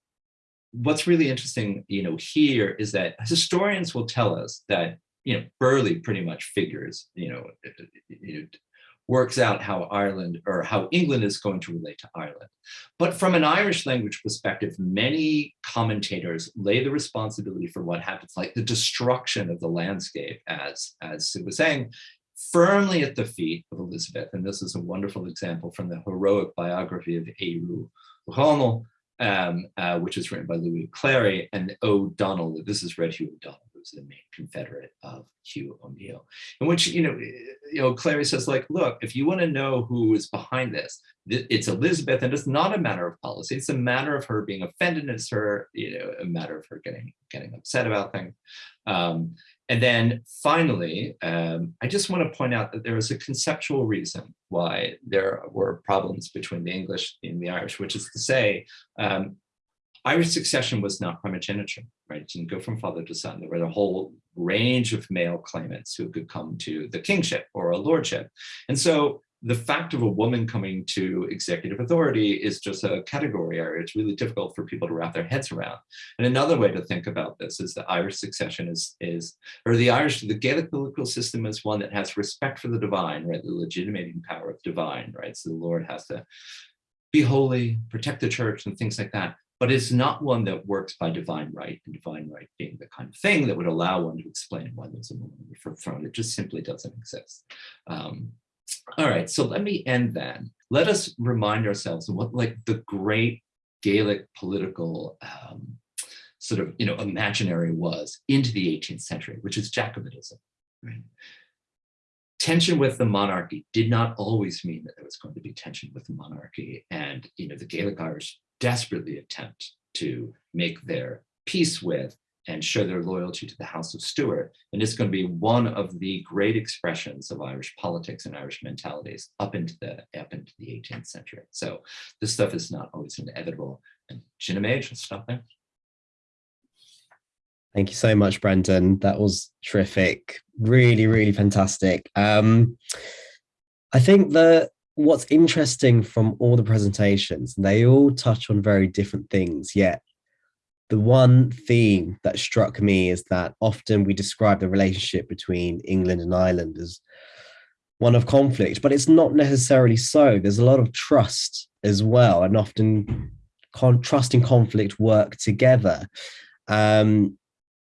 what's really interesting, you know, here is that historians will tell us that, you know, Burghley pretty much figures, you know, you know, works out how Ireland or how England is going to relate to Ireland. But from an Irish language perspective, many commentators lay the responsibility for what happens, like the destruction of the landscape, as, as Sue was saying, firmly at the feet of Elizabeth. And this is a wonderful example from the heroic biography of Éiriú O'Connell, um, uh, which is written by Louis Clary and O'Donnell. This is Red Hugh O'Donnell, who's the main confederate of Hugh O'Neill, in which, you know, you know, Clary says like, look, if you want to know who is behind this, it's Elizabeth and it's not a matter of policy. It's a matter of her being offended. It's her, you know, a matter of her getting, getting upset about things. Um, and then finally, um, I just want to point out that there is a conceptual reason why there were problems between the English and the Irish, which is to say, um, Irish succession was not primogeniture, right? It didn't go from father to son. There were a whole range of male claimants who could come to the kingship or a lordship. And so the fact of a woman coming to executive authority is just a category area. It's really difficult for people to wrap their heads around. And another way to think about this is the Irish succession is, is or the Irish, the Gaelic political system is one that has respect for the divine, right? The legitimating power of divine, right? So the Lord has to be holy, protect the church and things like that. But it's not one that works by divine right, and divine right being the kind of thing that would allow one to explain why there's a woman on the throne. It just simply doesn't exist. Um, all right, so let me end then. Let us remind ourselves of what like the great Gaelic political um, sort of, you know, imaginary was into the 18th century, which is Jacobitism. Right? Tension with the monarchy did not always mean that there was going to be tension with the monarchy. And, you know, the Gaelic Irish desperately attempt to make their peace with and show their loyalty to the House of Stuart. And it's going to be one of the great expressions of Irish politics and Irish mentalities up into the up into the 18th century. So this stuff is not always inevitable. And Ginimage, I'll stop there. Thank you so much, Brendan. That was terrific. Really, really fantastic. Um, I think that what's interesting from all the presentations, they all touch on very different things, yet the one theme that struck me is that often we describe the relationship between England and Ireland as one of conflict, but it's not necessarily so. There's a lot of trust as well, and often trust and conflict work together. Um,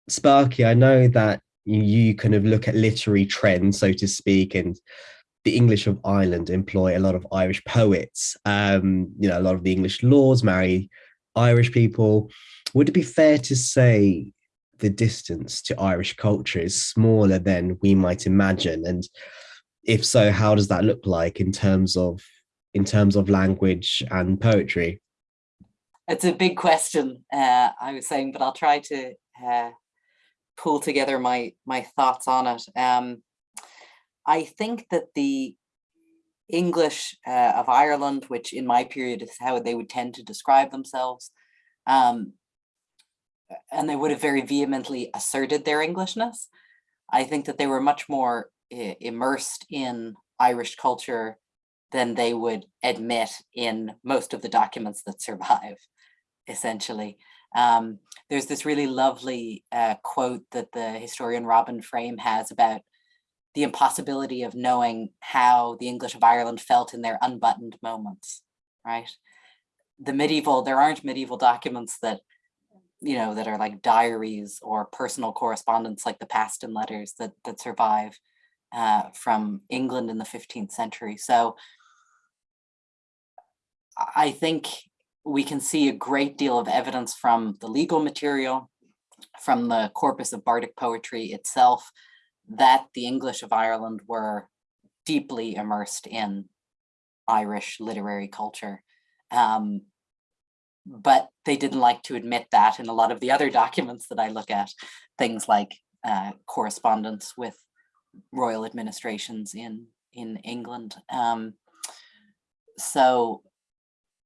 Sparky, I know that you, you kind of look at literary trends, so to speak, and the English of Ireland employ a lot of Irish poets. Um, you know, a lot of the English lords marry Irish people. Would it be fair to say the distance to Irish culture is smaller than we might imagine? And if so, how does that look like in terms of in terms of language and poetry? It's a big question, uh, I was saying, but I'll try to uh, pull together my my thoughts on it. Um, I think that the English uh, of Ireland, which in my period is how they would tend to describe themselves, um, and they would have very vehemently asserted their Englishness. I think that they were much more uh, immersed in Irish culture than they would admit in most of the documents that survive, essentially. Um, there's this really lovely uh, quote that the historian Robin Frame has about the impossibility of knowing how the English of Ireland felt in their unbuttoned moments, right? The medieval, there aren't medieval documents that you know, that are like diaries or personal correspondence like the Paston letters that, that survive uh, from England in the 15th century. So I think we can see a great deal of evidence from the legal material, from the corpus of Bardic poetry itself, that the English of Ireland were deeply immersed in Irish literary culture. Um, but they didn't like to admit that in a lot of the other [laughs] documents that I look at, things like uh, correspondence with royal administrations in, in England. Um, so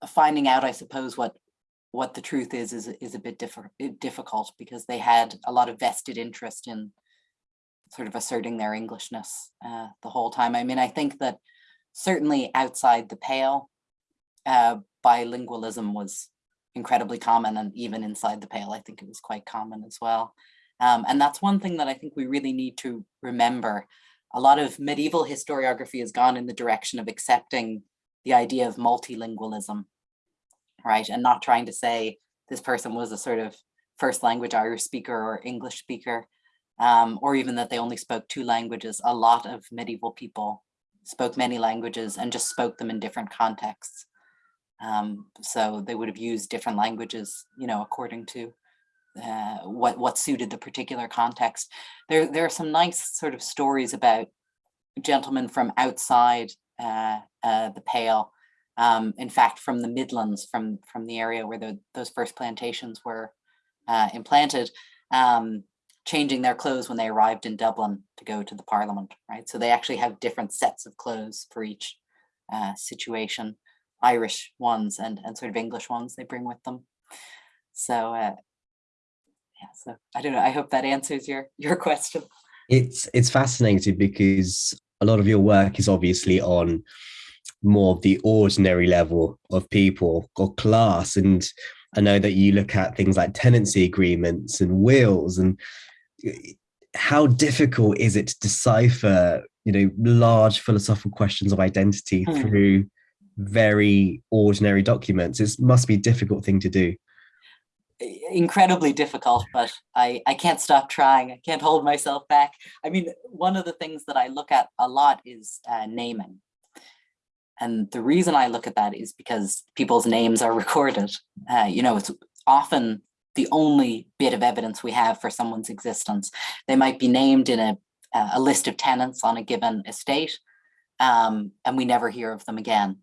finding out, I suppose, what what the truth is is, is a bit diff difficult because they had a lot of vested interest in sort of asserting their Englishness uh, the whole time. I mean, I think that certainly outside the pale, uh, bilingualism was incredibly common and even inside the Pale, I think it was quite common as well. Um, and that's one thing that I think we really need to remember. A lot of medieval historiography has gone in the direction of accepting the idea of multilingualism, right? And not trying to say this person was a sort of first language Irish speaker or English speaker, um, or even that they only spoke two languages. A lot of medieval people spoke many languages and just spoke them in different contexts. Um, so they would have used different languages, you know, according to uh, what what suited the particular context. There there are some nice sort of stories about gentlemen from outside uh, uh, the Pale. Um, in fact, from the Midlands, from from the area where the, those first plantations were uh, implanted, um, changing their clothes when they arrived in Dublin to go to the Parliament. Right, so they actually have different sets of clothes for each uh, situation. Irish ones and, and sort of English ones they bring with them. So uh, yeah, so I don't know. I hope that answers your your [laughs] question. It's it's fascinating because a lot of your work is obviously on more of the ordinary level of people or class. And I know that you look at things like tenancy agreements and wills and how difficult is it to decipher, you know, large philosophical questions of identity mm. through very ordinary documents. It must be a difficult thing to do. Incredibly difficult, but I, I can't stop trying. I can't hold myself back. I mean, one of the things that I look at a lot is uh, naming. And the reason I look at that is because people's names are [laughs] recorded. Uh, you know, it's often the only bit of evidence we have for someone's existence. They might be named in a, a list of tenants on a given estate, um, and we never hear of them again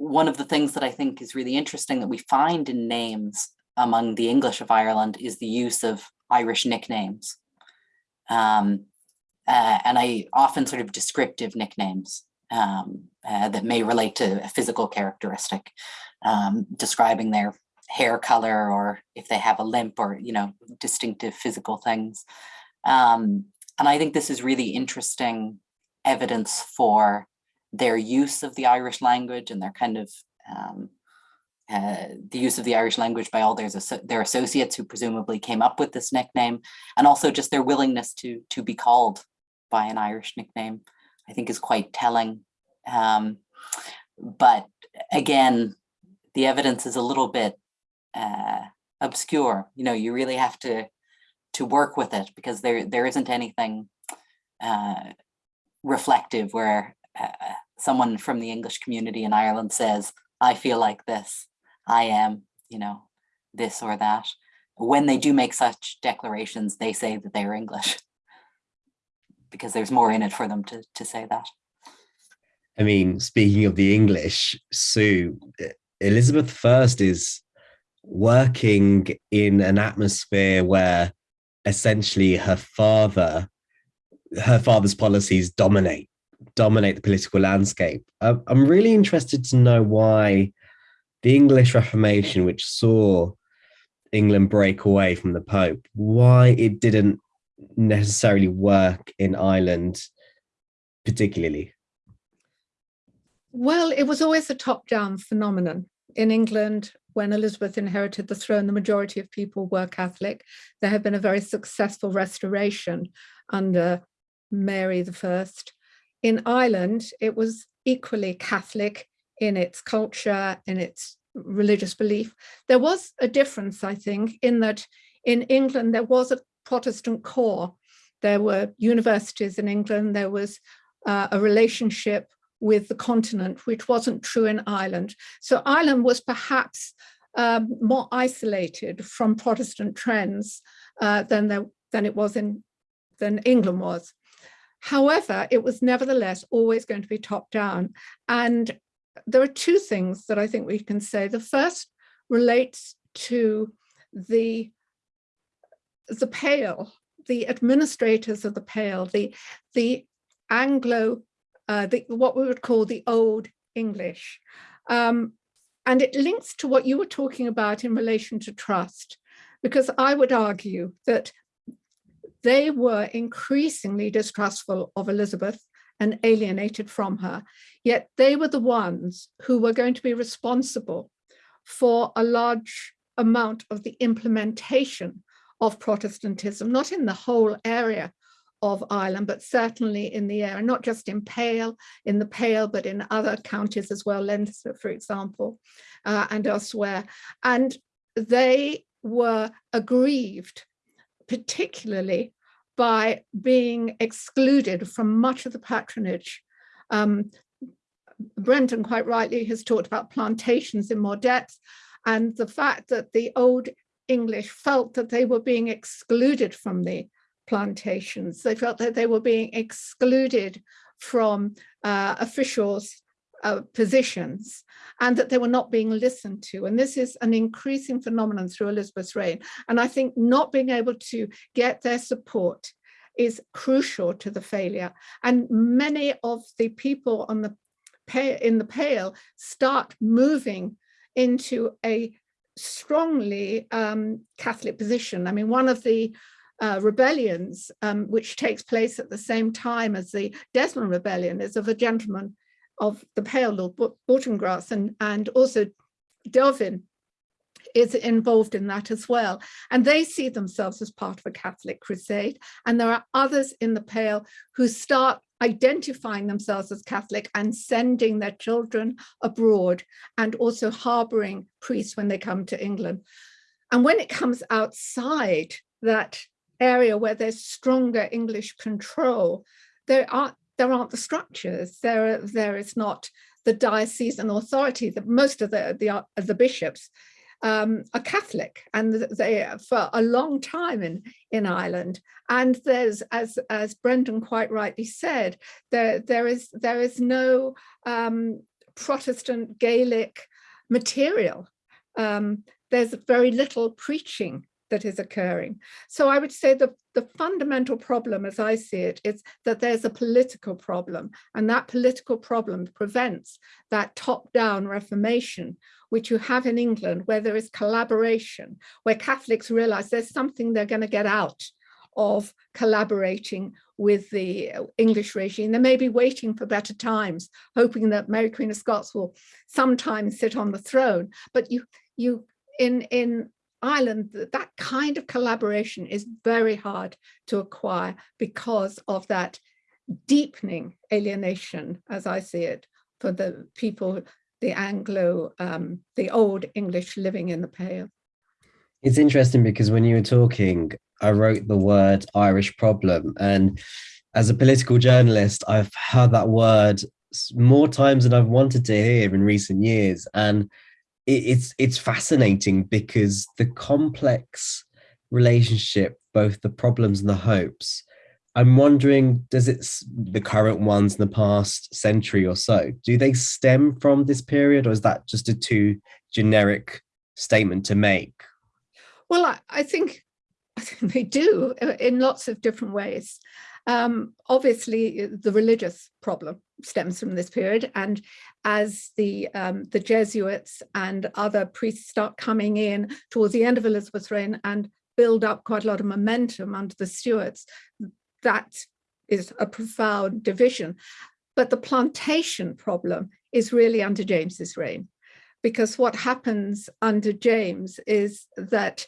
one of the things that I think is really interesting that we find in names among the English of Ireland is the use of Irish nicknames. Um, uh, and I often sort of descriptive nicknames um, uh, that may relate to a physical characteristic, um, describing their hair color or if they have a limp or, you know, distinctive physical things. Um, and I think this is really interesting evidence for their use of the Irish language and their kind of um, uh, the use of the Irish language by all their, their associates who presumably came up with this nickname, and also just their willingness to, to be called by an Irish nickname, I think is quite telling. Um, but again, the evidence is a little bit uh, obscure. You know, you really have to to work with it because there there isn't anything uh, reflective where uh, someone from the English community in Ireland says, I feel like this, I am, you know, this or that. When they do make such declarations, they say that they're English [laughs] because there's more in it for them to, to say that. I mean, speaking of the English, Sue, Elizabeth I is working in an atmosphere where essentially her father, her father's policies dominate, dominate the political landscape. I'm really interested to know why the English Reformation, which saw England break away from the Pope, why it didn't necessarily work in Ireland particularly? Well, it was always a top-down phenomenon. In England, when Elizabeth inherited the throne, the majority of people were Catholic. There had been a very successful restoration under Mary I. In Ireland, it was equally Catholic in its culture, in its religious belief. There was a difference, I think, in that in England, there was a Protestant core. There were universities in England, there was uh, a relationship with the continent, which wasn't true in Ireland. So Ireland was perhaps um, more isolated from Protestant trends uh, than, there, than it was in than England was. However, it was nevertheless always going to be top down. And there are two things that I think we can say. The first relates to the, the Pale, the administrators of the Pale, the, the Anglo, uh, the, what we would call the Old English. Um, and it links to what you were talking about in relation to trust, because I would argue that they were increasingly distrustful of Elizabeth and alienated from her. Yet they were the ones who were going to be responsible for a large amount of the implementation of Protestantism, not in the whole area of Ireland, but certainly in the area, not just in Pale, in the Pale, but in other counties as well, Leinster, for example, uh, and elsewhere. And they were aggrieved, particularly by being excluded from much of the patronage. Um, Brendan quite rightly has talked about plantations in more depth and the fact that the old English felt that they were being excluded from the plantations. They felt that they were being excluded from uh, officials uh, positions and that they were not being listened to. And this is an increasing phenomenon through Elizabeth's reign. And I think not being able to get their support is crucial to the failure. And many of the people on the in the Pale start moving into a strongly um, Catholic position. I mean, one of the uh, rebellions, um, which takes place at the same time as the Desmond Rebellion, is of a gentleman of the Pale, Lord Baltinglass, and, and also Delvin is involved in that as well. And they see themselves as part of a Catholic crusade. And there are others in the Pale who start identifying themselves as Catholic and sending their children abroad and also harboring priests when they come to England. And when it comes outside that area where there's stronger English control, there aren't there aren't the structures. There, there is not the diocesan authority that most of the, the, the bishops um, are Catholic and they for a long time in, in Ireland. And there's, as, as Brendan quite rightly said, there, there, is, there is no um, Protestant Gaelic material. Um, there's very little preaching that is occurring. So I would say the, the fundamental problem as I see it is that there's a political problem and that political problem prevents that top-down reformation which you have in England where there is collaboration, where Catholics realize there's something they're going to get out of collaborating with the uh, English regime. They may be waiting for better times, hoping that Mary Queen of Scots will sometime sit on the throne. But you, you in, in Ireland, that kind of collaboration is very hard to acquire because of that deepening alienation, as I see it, for the people, the Anglo, um, the old English living in the Pale. It's interesting because when you were talking, I wrote the word Irish problem. And as a political journalist, I've heard that word more times than I've wanted to hear in recent years. And it's it's fascinating because the complex relationship, both the problems and the hopes, I'm wondering, does it, the current ones in the past century or so, do they stem from this period or is that just a too generic statement to make? Well, I, I think [laughs] I think they do uh, in lots of different ways. Um, obviously, uh, the religious problem stems from this period, and as the um, the Jesuits and other priests start coming in towards the end of Elizabeth's reign and build up quite a lot of momentum under the Stuarts, that is a profound division. But the plantation problem is really under James's reign, because what happens under James is that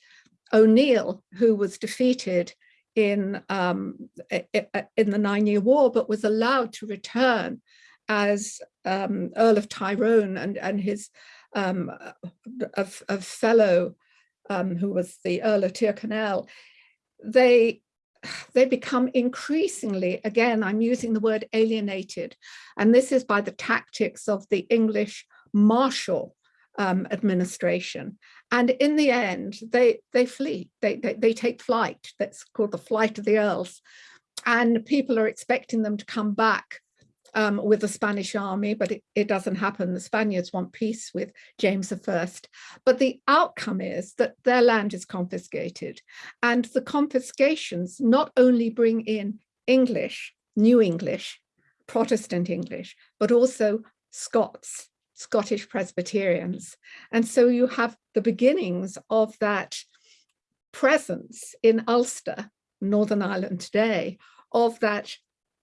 O'Neill, who was defeated in um, in the Nine Year War, but was allowed to return as um, Earl of Tyrone and and his um, a, a fellow um, who was the Earl of Tyrconnell, they they become increasingly, again, I'm using the word alienated, and this is by the tactics of the English martial um, administration. And in the end, they, they flee, they, they, they take flight. That's called the flight of the earls. And people are expecting them to come back um, with the Spanish army, but it, it, doesn't happen. The Spaniards want peace with James I. But the outcome is that their land is confiscated. And the confiscations not only bring in English, New English, Protestant English, but also Scots Scottish Presbyterians. And so you have the beginnings of that presence in Ulster, Northern Ireland today, of that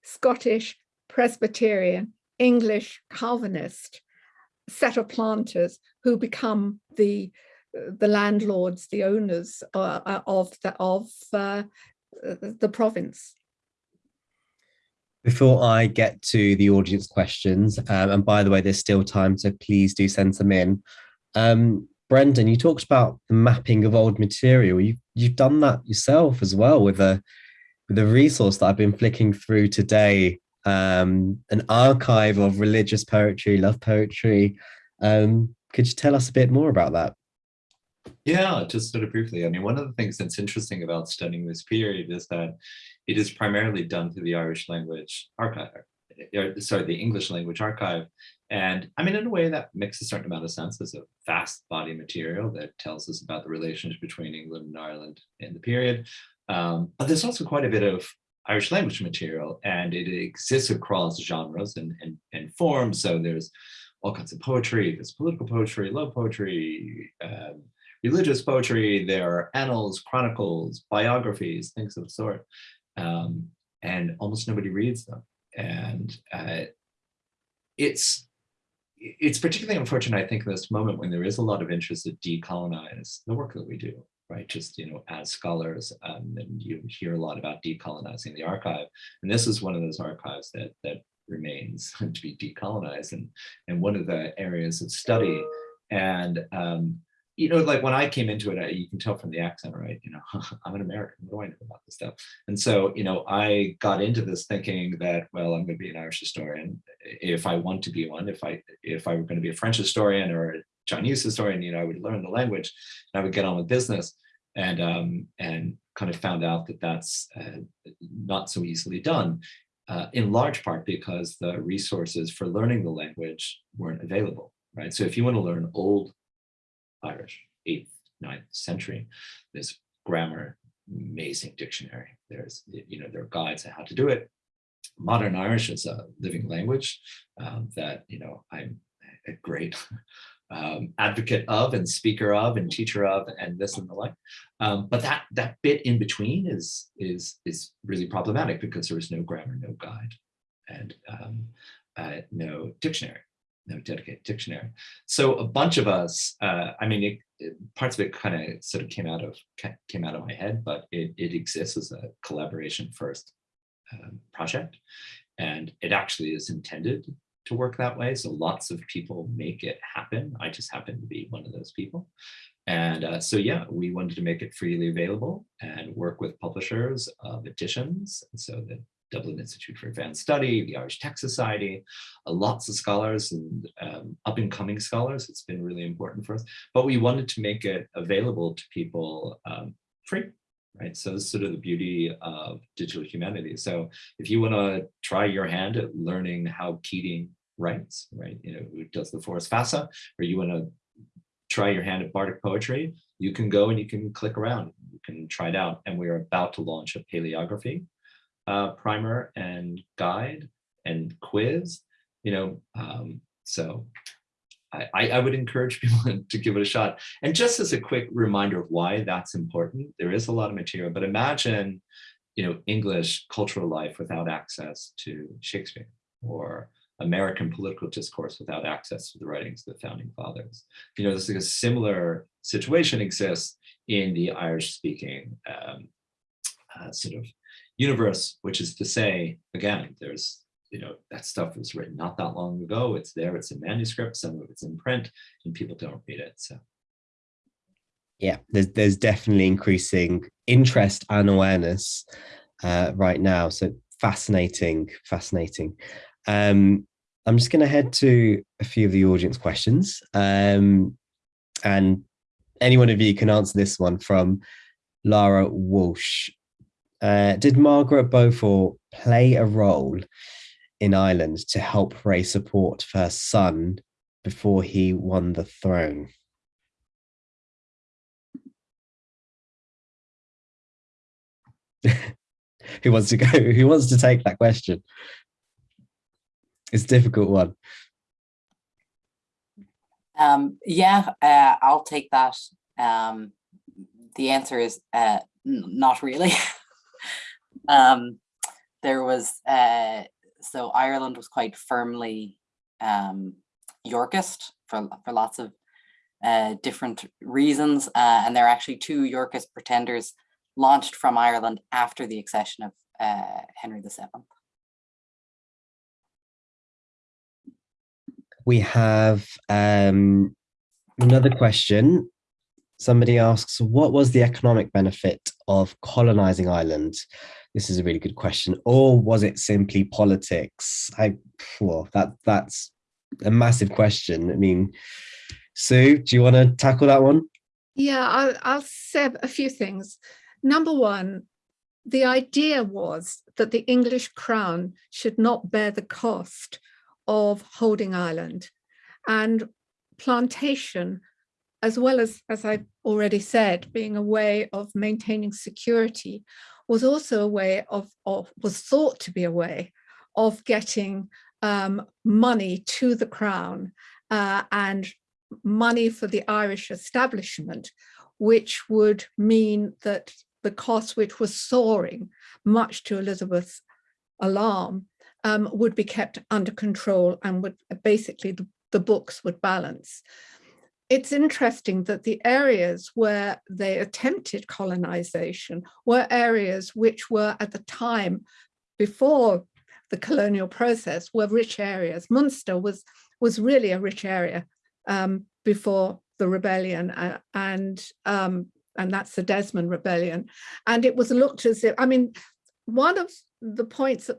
Scottish Presbyterian, English Calvinist set of planters who become the the landlords, the owners uh, of the of uh, the province. Before I get to the audience questions, um, and by the way, there's still time, so please do send some in. Um, Brendan, you talked about the mapping of old material. You, you've done that yourself as well with a with a resource that I've been flicking through today, um, an archive of religious poetry, love poetry. Um, could you tell us a bit more about that? Yeah, just sort of briefly. I mean, one of the things that's interesting about studying this period is that it is primarily done through the Irish language archive, or, sorry, the English language archive. And I mean, in a way that makes a certain amount of sense as a vast body material that tells us about the relationship between England and Ireland in the period. Um, but there's also quite a bit of Irish language material and it exists across genres and, and, and forms. So there's all kinds of poetry, there's political poetry, love poetry, um, religious poetry, there are annals, chronicles, biographies, things of the sort um, and almost nobody reads them. And uh, it's it's particularly unfortunate, I think, in this moment when there is a lot of interest to decolonize the work that we do, right? Just, you know, as scholars, um, and you hear a lot about decolonizing the archive. And this is one of those archives that that remains [laughs] to be decolonized and, and one of the areas of study. And um, you know, like when I came into it, I, you can tell from the accent, right? You know, [laughs] I'm an American. What do I know about this stuff? And so, you know, I got into this thinking that, well, I'm going to be an Irish historian if I want to be one. If I if I were going to be a French historian or Chinese historian, you know, I would learn the language and I would get on with business. And um, and kind of found out that that's uh, not so easily done. Uh, in large part because the resources for learning the language weren't available, right? So if you want to learn old Irish, 8th, 9th century. There's grammar, amazing dictionary. There's, you know, there are guides on how to do it. Modern Irish is a living language um, that, you know, I'm a great um, advocate of and speaker of and teacher of and this and the like. Um, but that that bit in between is is is really problematic because there is no grammar, no guide, and um, uh, no dictionary, no dedicated dictionary. So a bunch of us, uh, I mean, it, it, parts of it kind of sort of came out of came out of my head, but it, it exists as a collaboration first um, project, and it actually is intended to work that way. So lots of people make it happen. I just happen to be one of those people. And uh, so, yeah, we wanted to make it freely available and work with publishers of editions. So the Dublin Institute for Advanced Study, the Irish Text Society, uh, lots of scholars and um, up and coming scholars. It's been really important for us. But we wanted to make it available to people um, free right? So this is sort of the beauty of digital humanity. So if you want to try your hand at learning how Keating writes, right? You know, who does the Foras Feasa, or you want to try your hand at Bardic poetry, you can go and you can click around, you can try it out. And we're about to launch a paleography uh, primer and guide and quiz, you know, um, so I, I would encourage [laughs] people to give it a shot. And just as a quick reminder of why that's important, there is a lot of material, but imagine, you know, English cultural life without access to Shakespeare or American political discourse without access to the writings of the founding fathers. You know, this is a similar situation exists in the Irish speaking um, uh, sort of universe, which is to say, again, there's you know, that stuff was written not that long ago. It's there, it's in manuscript, some of it's in print, and people don't read it. So yeah, there's there's definitely increasing interest and awareness uh, right now. So fascinating, fascinating. Um, I'm just going to head to a few of the audience questions, um, and any one of you can answer this one from Lara Walsh. Uh, did Margaret Beaufort play a role in Ireland to help raise support for her son before he won the throne. [laughs] who wants to go? [laughs] Who wants to take that question? It's a difficult one. Um, yeah, uh, I'll take that. Um, the answer is uh, not really. [laughs] um, there was uh, so Ireland was quite firmly um, Yorkist for, for lots of uh, different reasons. Uh, and there are actually two Yorkist pretenders launched from Ireland after the accession of uh, Henry VII. We have um, another question. Somebody asks, what was the economic benefit of colonizing Ireland? This is a really good question. Or was it simply politics? I well, that that's a massive question. I mean, Sue, do you want to tackle that one? Yeah, I'll, I'll say a few things. Number one, the idea was that the English crown should not bear the cost of holding Ireland and plantation, as well as, as I've already said, being a way of maintaining security was also a way of, of was thought to be a way of getting um, money to the crown uh, and money for the Irish establishment, which would mean that the cost, which was soaring, much to Elizabeth's alarm, um, would be kept under control and would basically the, the books would balance it's interesting that the areas where they attempted colonization were areas which were at the time before the colonial process were rich areas. Munster was, was really a rich area um, before the rebellion uh, and, um, and that's the Desmond Rebellion. And it was looked as if, I mean, one of the points that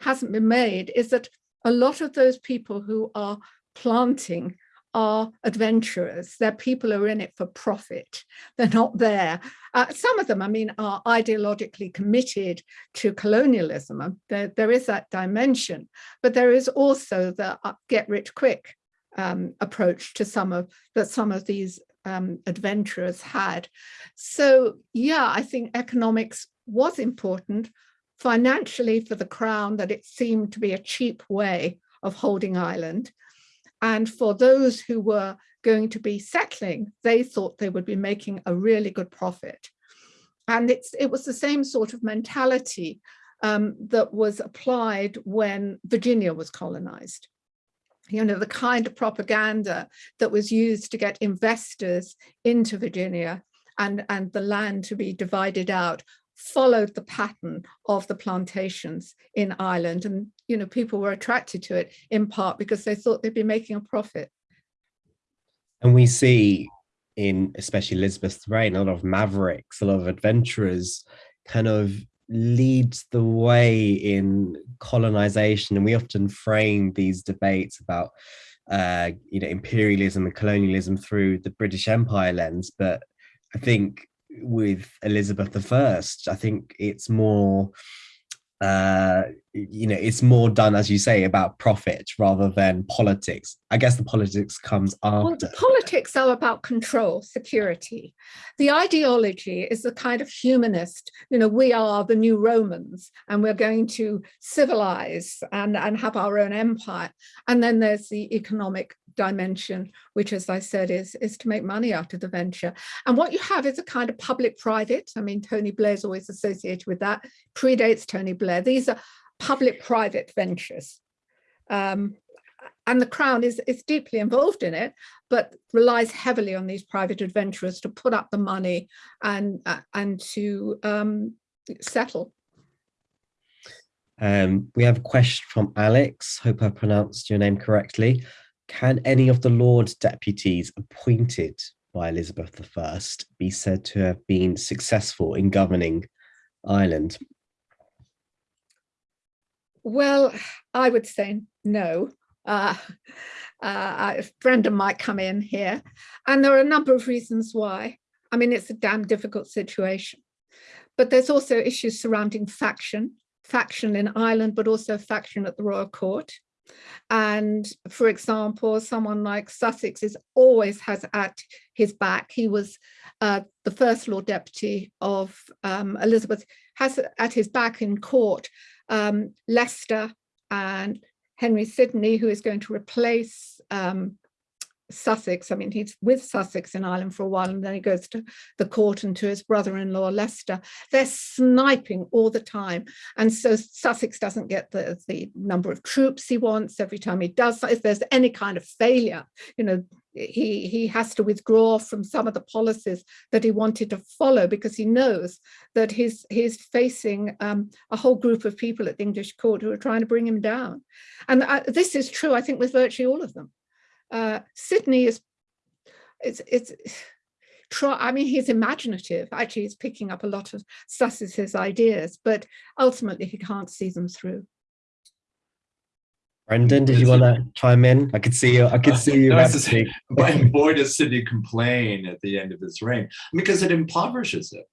hasn't been made is that a lot of those people who are planting are adventurers. They're people who are in it for profit. They're not there. Uh, some of them, I mean, are ideologically committed to colonialism. There, there is that dimension, but there is also the uh, get rich quick um, approach to some of that some of these um, adventurers had. So yeah, I think economics was important financially for the crown that it seemed to be a cheap way of holding Ireland. And for those who were going to be settling, they thought they would be making a really good profit. And it's, it was the same sort of mentality um, that was applied when Virginia was colonized. You know, the kind of propaganda that was used to get investors into Virginia and, and the land to be divided out followed the pattern of the plantations in Ireland. And, you know, people were attracted to it in part because they thought they'd be making a profit. And we see in especially Elizabeth's reign, a lot of mavericks, a lot of adventurers kind of leads the way in colonization. And we often frame these debates about uh, you know, imperialism and colonialism through the British Empire lens. But I think with Elizabeth I, I think it's more uh you know it's more done as you say about profit rather than politics i guess the politics comes after well, the politics are about control security the ideology is the kind of humanist you know we are the new romans and we're going to civilize and and have our own empire and then there's the economic dimension, which, as I said, is, is to make money out of the venture. And what you have is a kind of public-private. I mean, Tony Blair's always associated with that, predates Tony Blair. These are public-private ventures. Um, and the Crown is, is deeply involved in it, but relies heavily on these private adventurers to put up the money and, uh, and to um, settle. Um, we have a question from Alex. Hope I pronounced your name correctly. Can any of the Lord deputies appointed by Elizabeth I be said to have been successful in governing Ireland? Well, I would say no. Uh, uh, Brendan might come in here. And there are a number of reasons why. I mean, it's a damn difficult situation. But there's also issues surrounding faction, faction in Ireland, but also faction at the Royal Court. And for example, someone like Sussex is always has at his back. He was uh, the first Lord Deputy of um, Elizabeth, has at his back in court um, Leicester and Henry Sidney, who is going to replace um, Sussex. I mean, he's with Sussex in Ireland for a while, and then he goes to the court and to his brother-in-law Leicester. They're sniping all the time, and so Sussex doesn't get the the number of troops he wants. Every time he does, if there's any kind of failure, you know, he he has to withdraw from some of the policies that he wanted to follow because he knows that he's he's facing um, a whole group of people at the English court who are trying to bring him down, and uh, this is true, I think, with virtually all of them uh, Sidney is, it's, it's, try, I mean, he's imaginative. Actually, he's picking up a lot of Sussex's ideas, but ultimately he can't see them through. Brendan, did you want to chime in? I could see you. I could see you. no, boy, does Sidney complain at the end of his reign because it impoverishes it,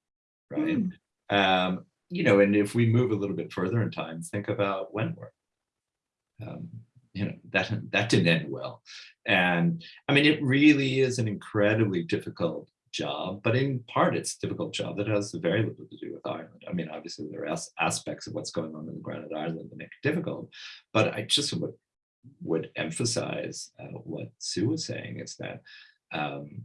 right? Mm. Um, you know, and if we move a little bit further in time, think about Wentworth. Um, you know, that, that didn't end well. And I mean, it really is an incredibly difficult job, but in part it's a difficult job that has very little to do with Ireland. I mean, obviously there are as aspects of what's going on in the ground at Ireland that make it difficult, but I just would, would emphasize uh, what Sue was saying is that um,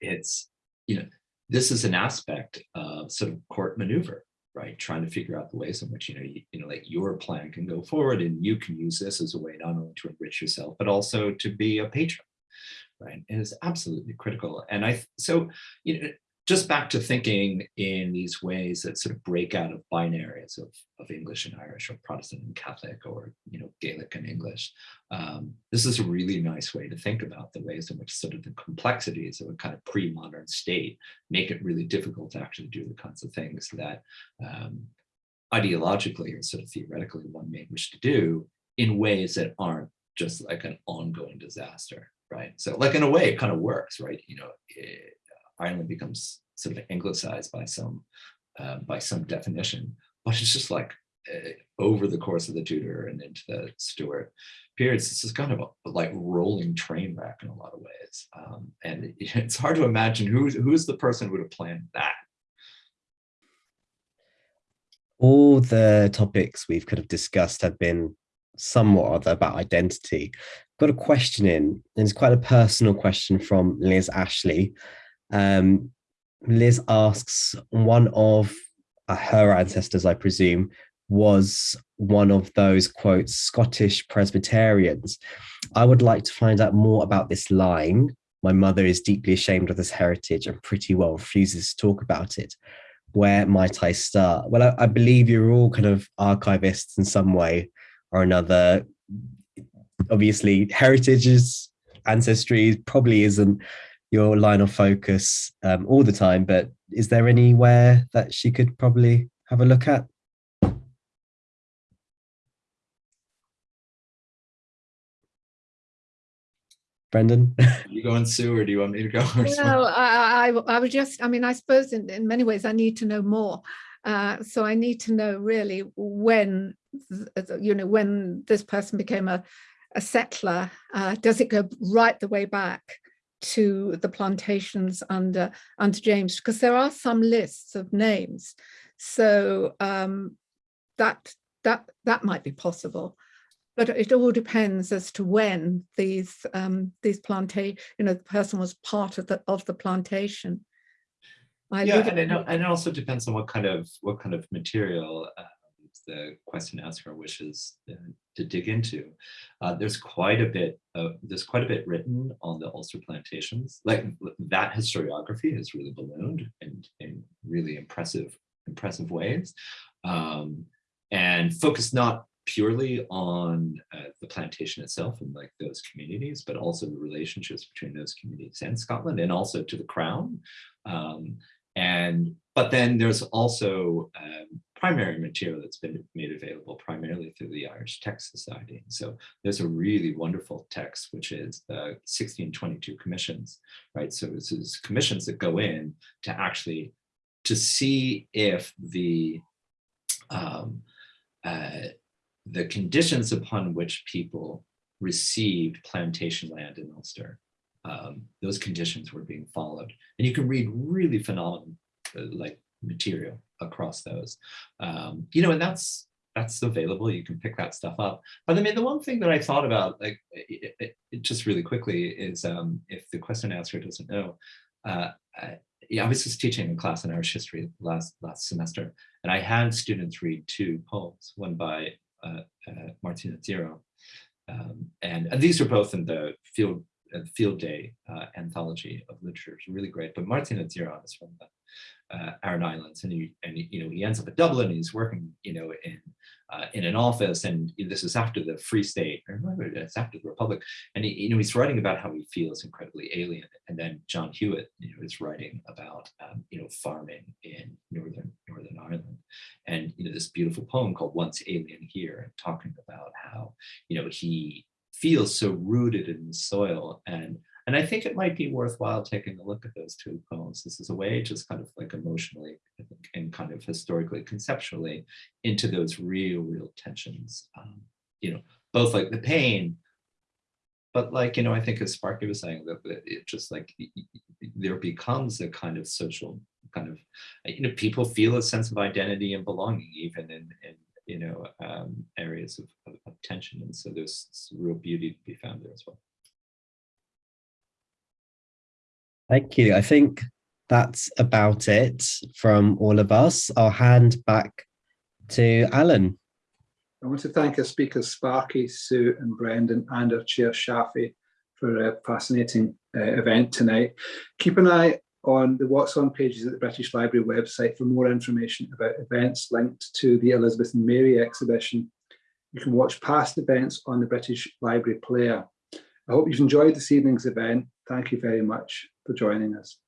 it's, you know, this is an aspect of sort of court maneuver right? Trying to figure out the ways in which, you know, you, you know, like your plan can go forward and you can use this as a way not only to enrich yourself, but also to be a patron, right? Is absolutely critical. And I, so, you know, just back to thinking in these ways that sort of break out of binaries of, of English and Irish or Protestant and Catholic or you know Gaelic and English. Um, this is a really nice way to think about the ways in which sort of the complexities of a kind of pre-modern state make it really difficult to actually do the kinds of things that um, ideologically or sort of theoretically one may wish to do in ways that aren't just like an ongoing disaster, right? So like in a way it kind of works, right? You know, it, Ireland becomes sort of anglicized by some uh, by some definition, but it's just like uh, over the course of the Tudor and into the Stuart periods, this is kind of a, like rolling train wreck in a lot of ways. Um, and [laughs] it's hard to imagine who's, who's the person who would have planned that. All the topics we've kind of discussed have been somewhat about identity. Got a question in, and it's quite a personal question from Liz Ashley. Um, Liz asks, one of uh, her ancestors, I presume, was one of those quote Scottish Presbyterians. I would like to find out more about this line. My mother is deeply ashamed of this heritage and pretty well refuses to talk about it. Where might I start? Well, I, I believe you're all kind of archivists in some way or another. Obviously, heritages, ancestry probably isn't your line of focus um, all the time, but is there anywhere that she could probably have a look at? Brendan? [laughs] you go going, Sue, or do you want me to go? Well, I, I, I would just, I mean, I suppose in, in many ways I need to know more. Uh, so I need to know really when, you know, when this person became a, a settler, uh, does it go right the way back to the plantations under, under James? Because there are some lists of names. So um, that, that, that might be possible but it all depends as to when these um, these plantation, you know, the person was part of the of the plantation. I yeah, and it, and it also depends on what kind of what kind of material uh, the question asker wishes uh, to dig into. Uh, there's quite a bit of, there's quite a bit written on the Ulster plantations. Like that historiography has really ballooned and in really impressive impressive ways. Um, and focused not purely on uh, the plantation itself and like those communities, but also the relationships between those communities and Scotland and also to the crown. Um, and but then there's also um, primary material that's been made available primarily through the Irish Text Society. So there's a really wonderful text, which is the 1622 commissions, right? So this is commissions that go in to actually to see if the um, uh, the conditions upon which people received plantation land in Ulster, um, those conditions were being followed. And you can read really phenomenal uh, like material across those. Um, you know, and that's that's available. You can pick that stuff up. But I mean, the one thing that I thought about, like, it, it, it just really quickly, is um, if the question answer doesn't know, uh, I, yeah, I was just teaching a class in Irish history last last semester, and I had students read two poems, one by uh, uh, Máirtín Ó Direáin. Um, and, and, these are both in the field uh, field day anthology of literature. It's really great. But Máirtín Ó Direáin is from the uh, Aran Islands, and he and you know he ends up at Dublin. he's working you know in uh, in an office, and this is after the Free State, or it's after the Republic, and he, you know he's writing about how he feels incredibly alien. And then John Hewitt, you know, is writing about um, you know farming in northern Northern Ireland, and you know this beautiful poem called "Once Alien Here," and talking about how you know he feels so rooted in the soil and and I think it might be worthwhile taking a look at those two poems. This is a way just kind of like emotionally and kind of historically, conceptually into those real, real tensions. Um, you know, both like the pain, but like, you know, I think as Sparky was saying that it just like there becomes a kind of social kind of, you know, people feel a sense of identity and belonging even in, in you know, um, areas of, of, of tension. And so there's real beauty to be found there as well. Thank you. I think that's about it from all of us. I'll hand back to Alan. I want to thank our speakers Sparky, Sue and Brendan and our chair Shafi for a fascinating uh, event tonight. Keep an eye on the What's On pages at the British Library website for more information about events linked to the Elizabeth and Mary exhibition. You can watch past events on the British Library player. I hope you've enjoyed this evening's event. Thank you very much for joining us.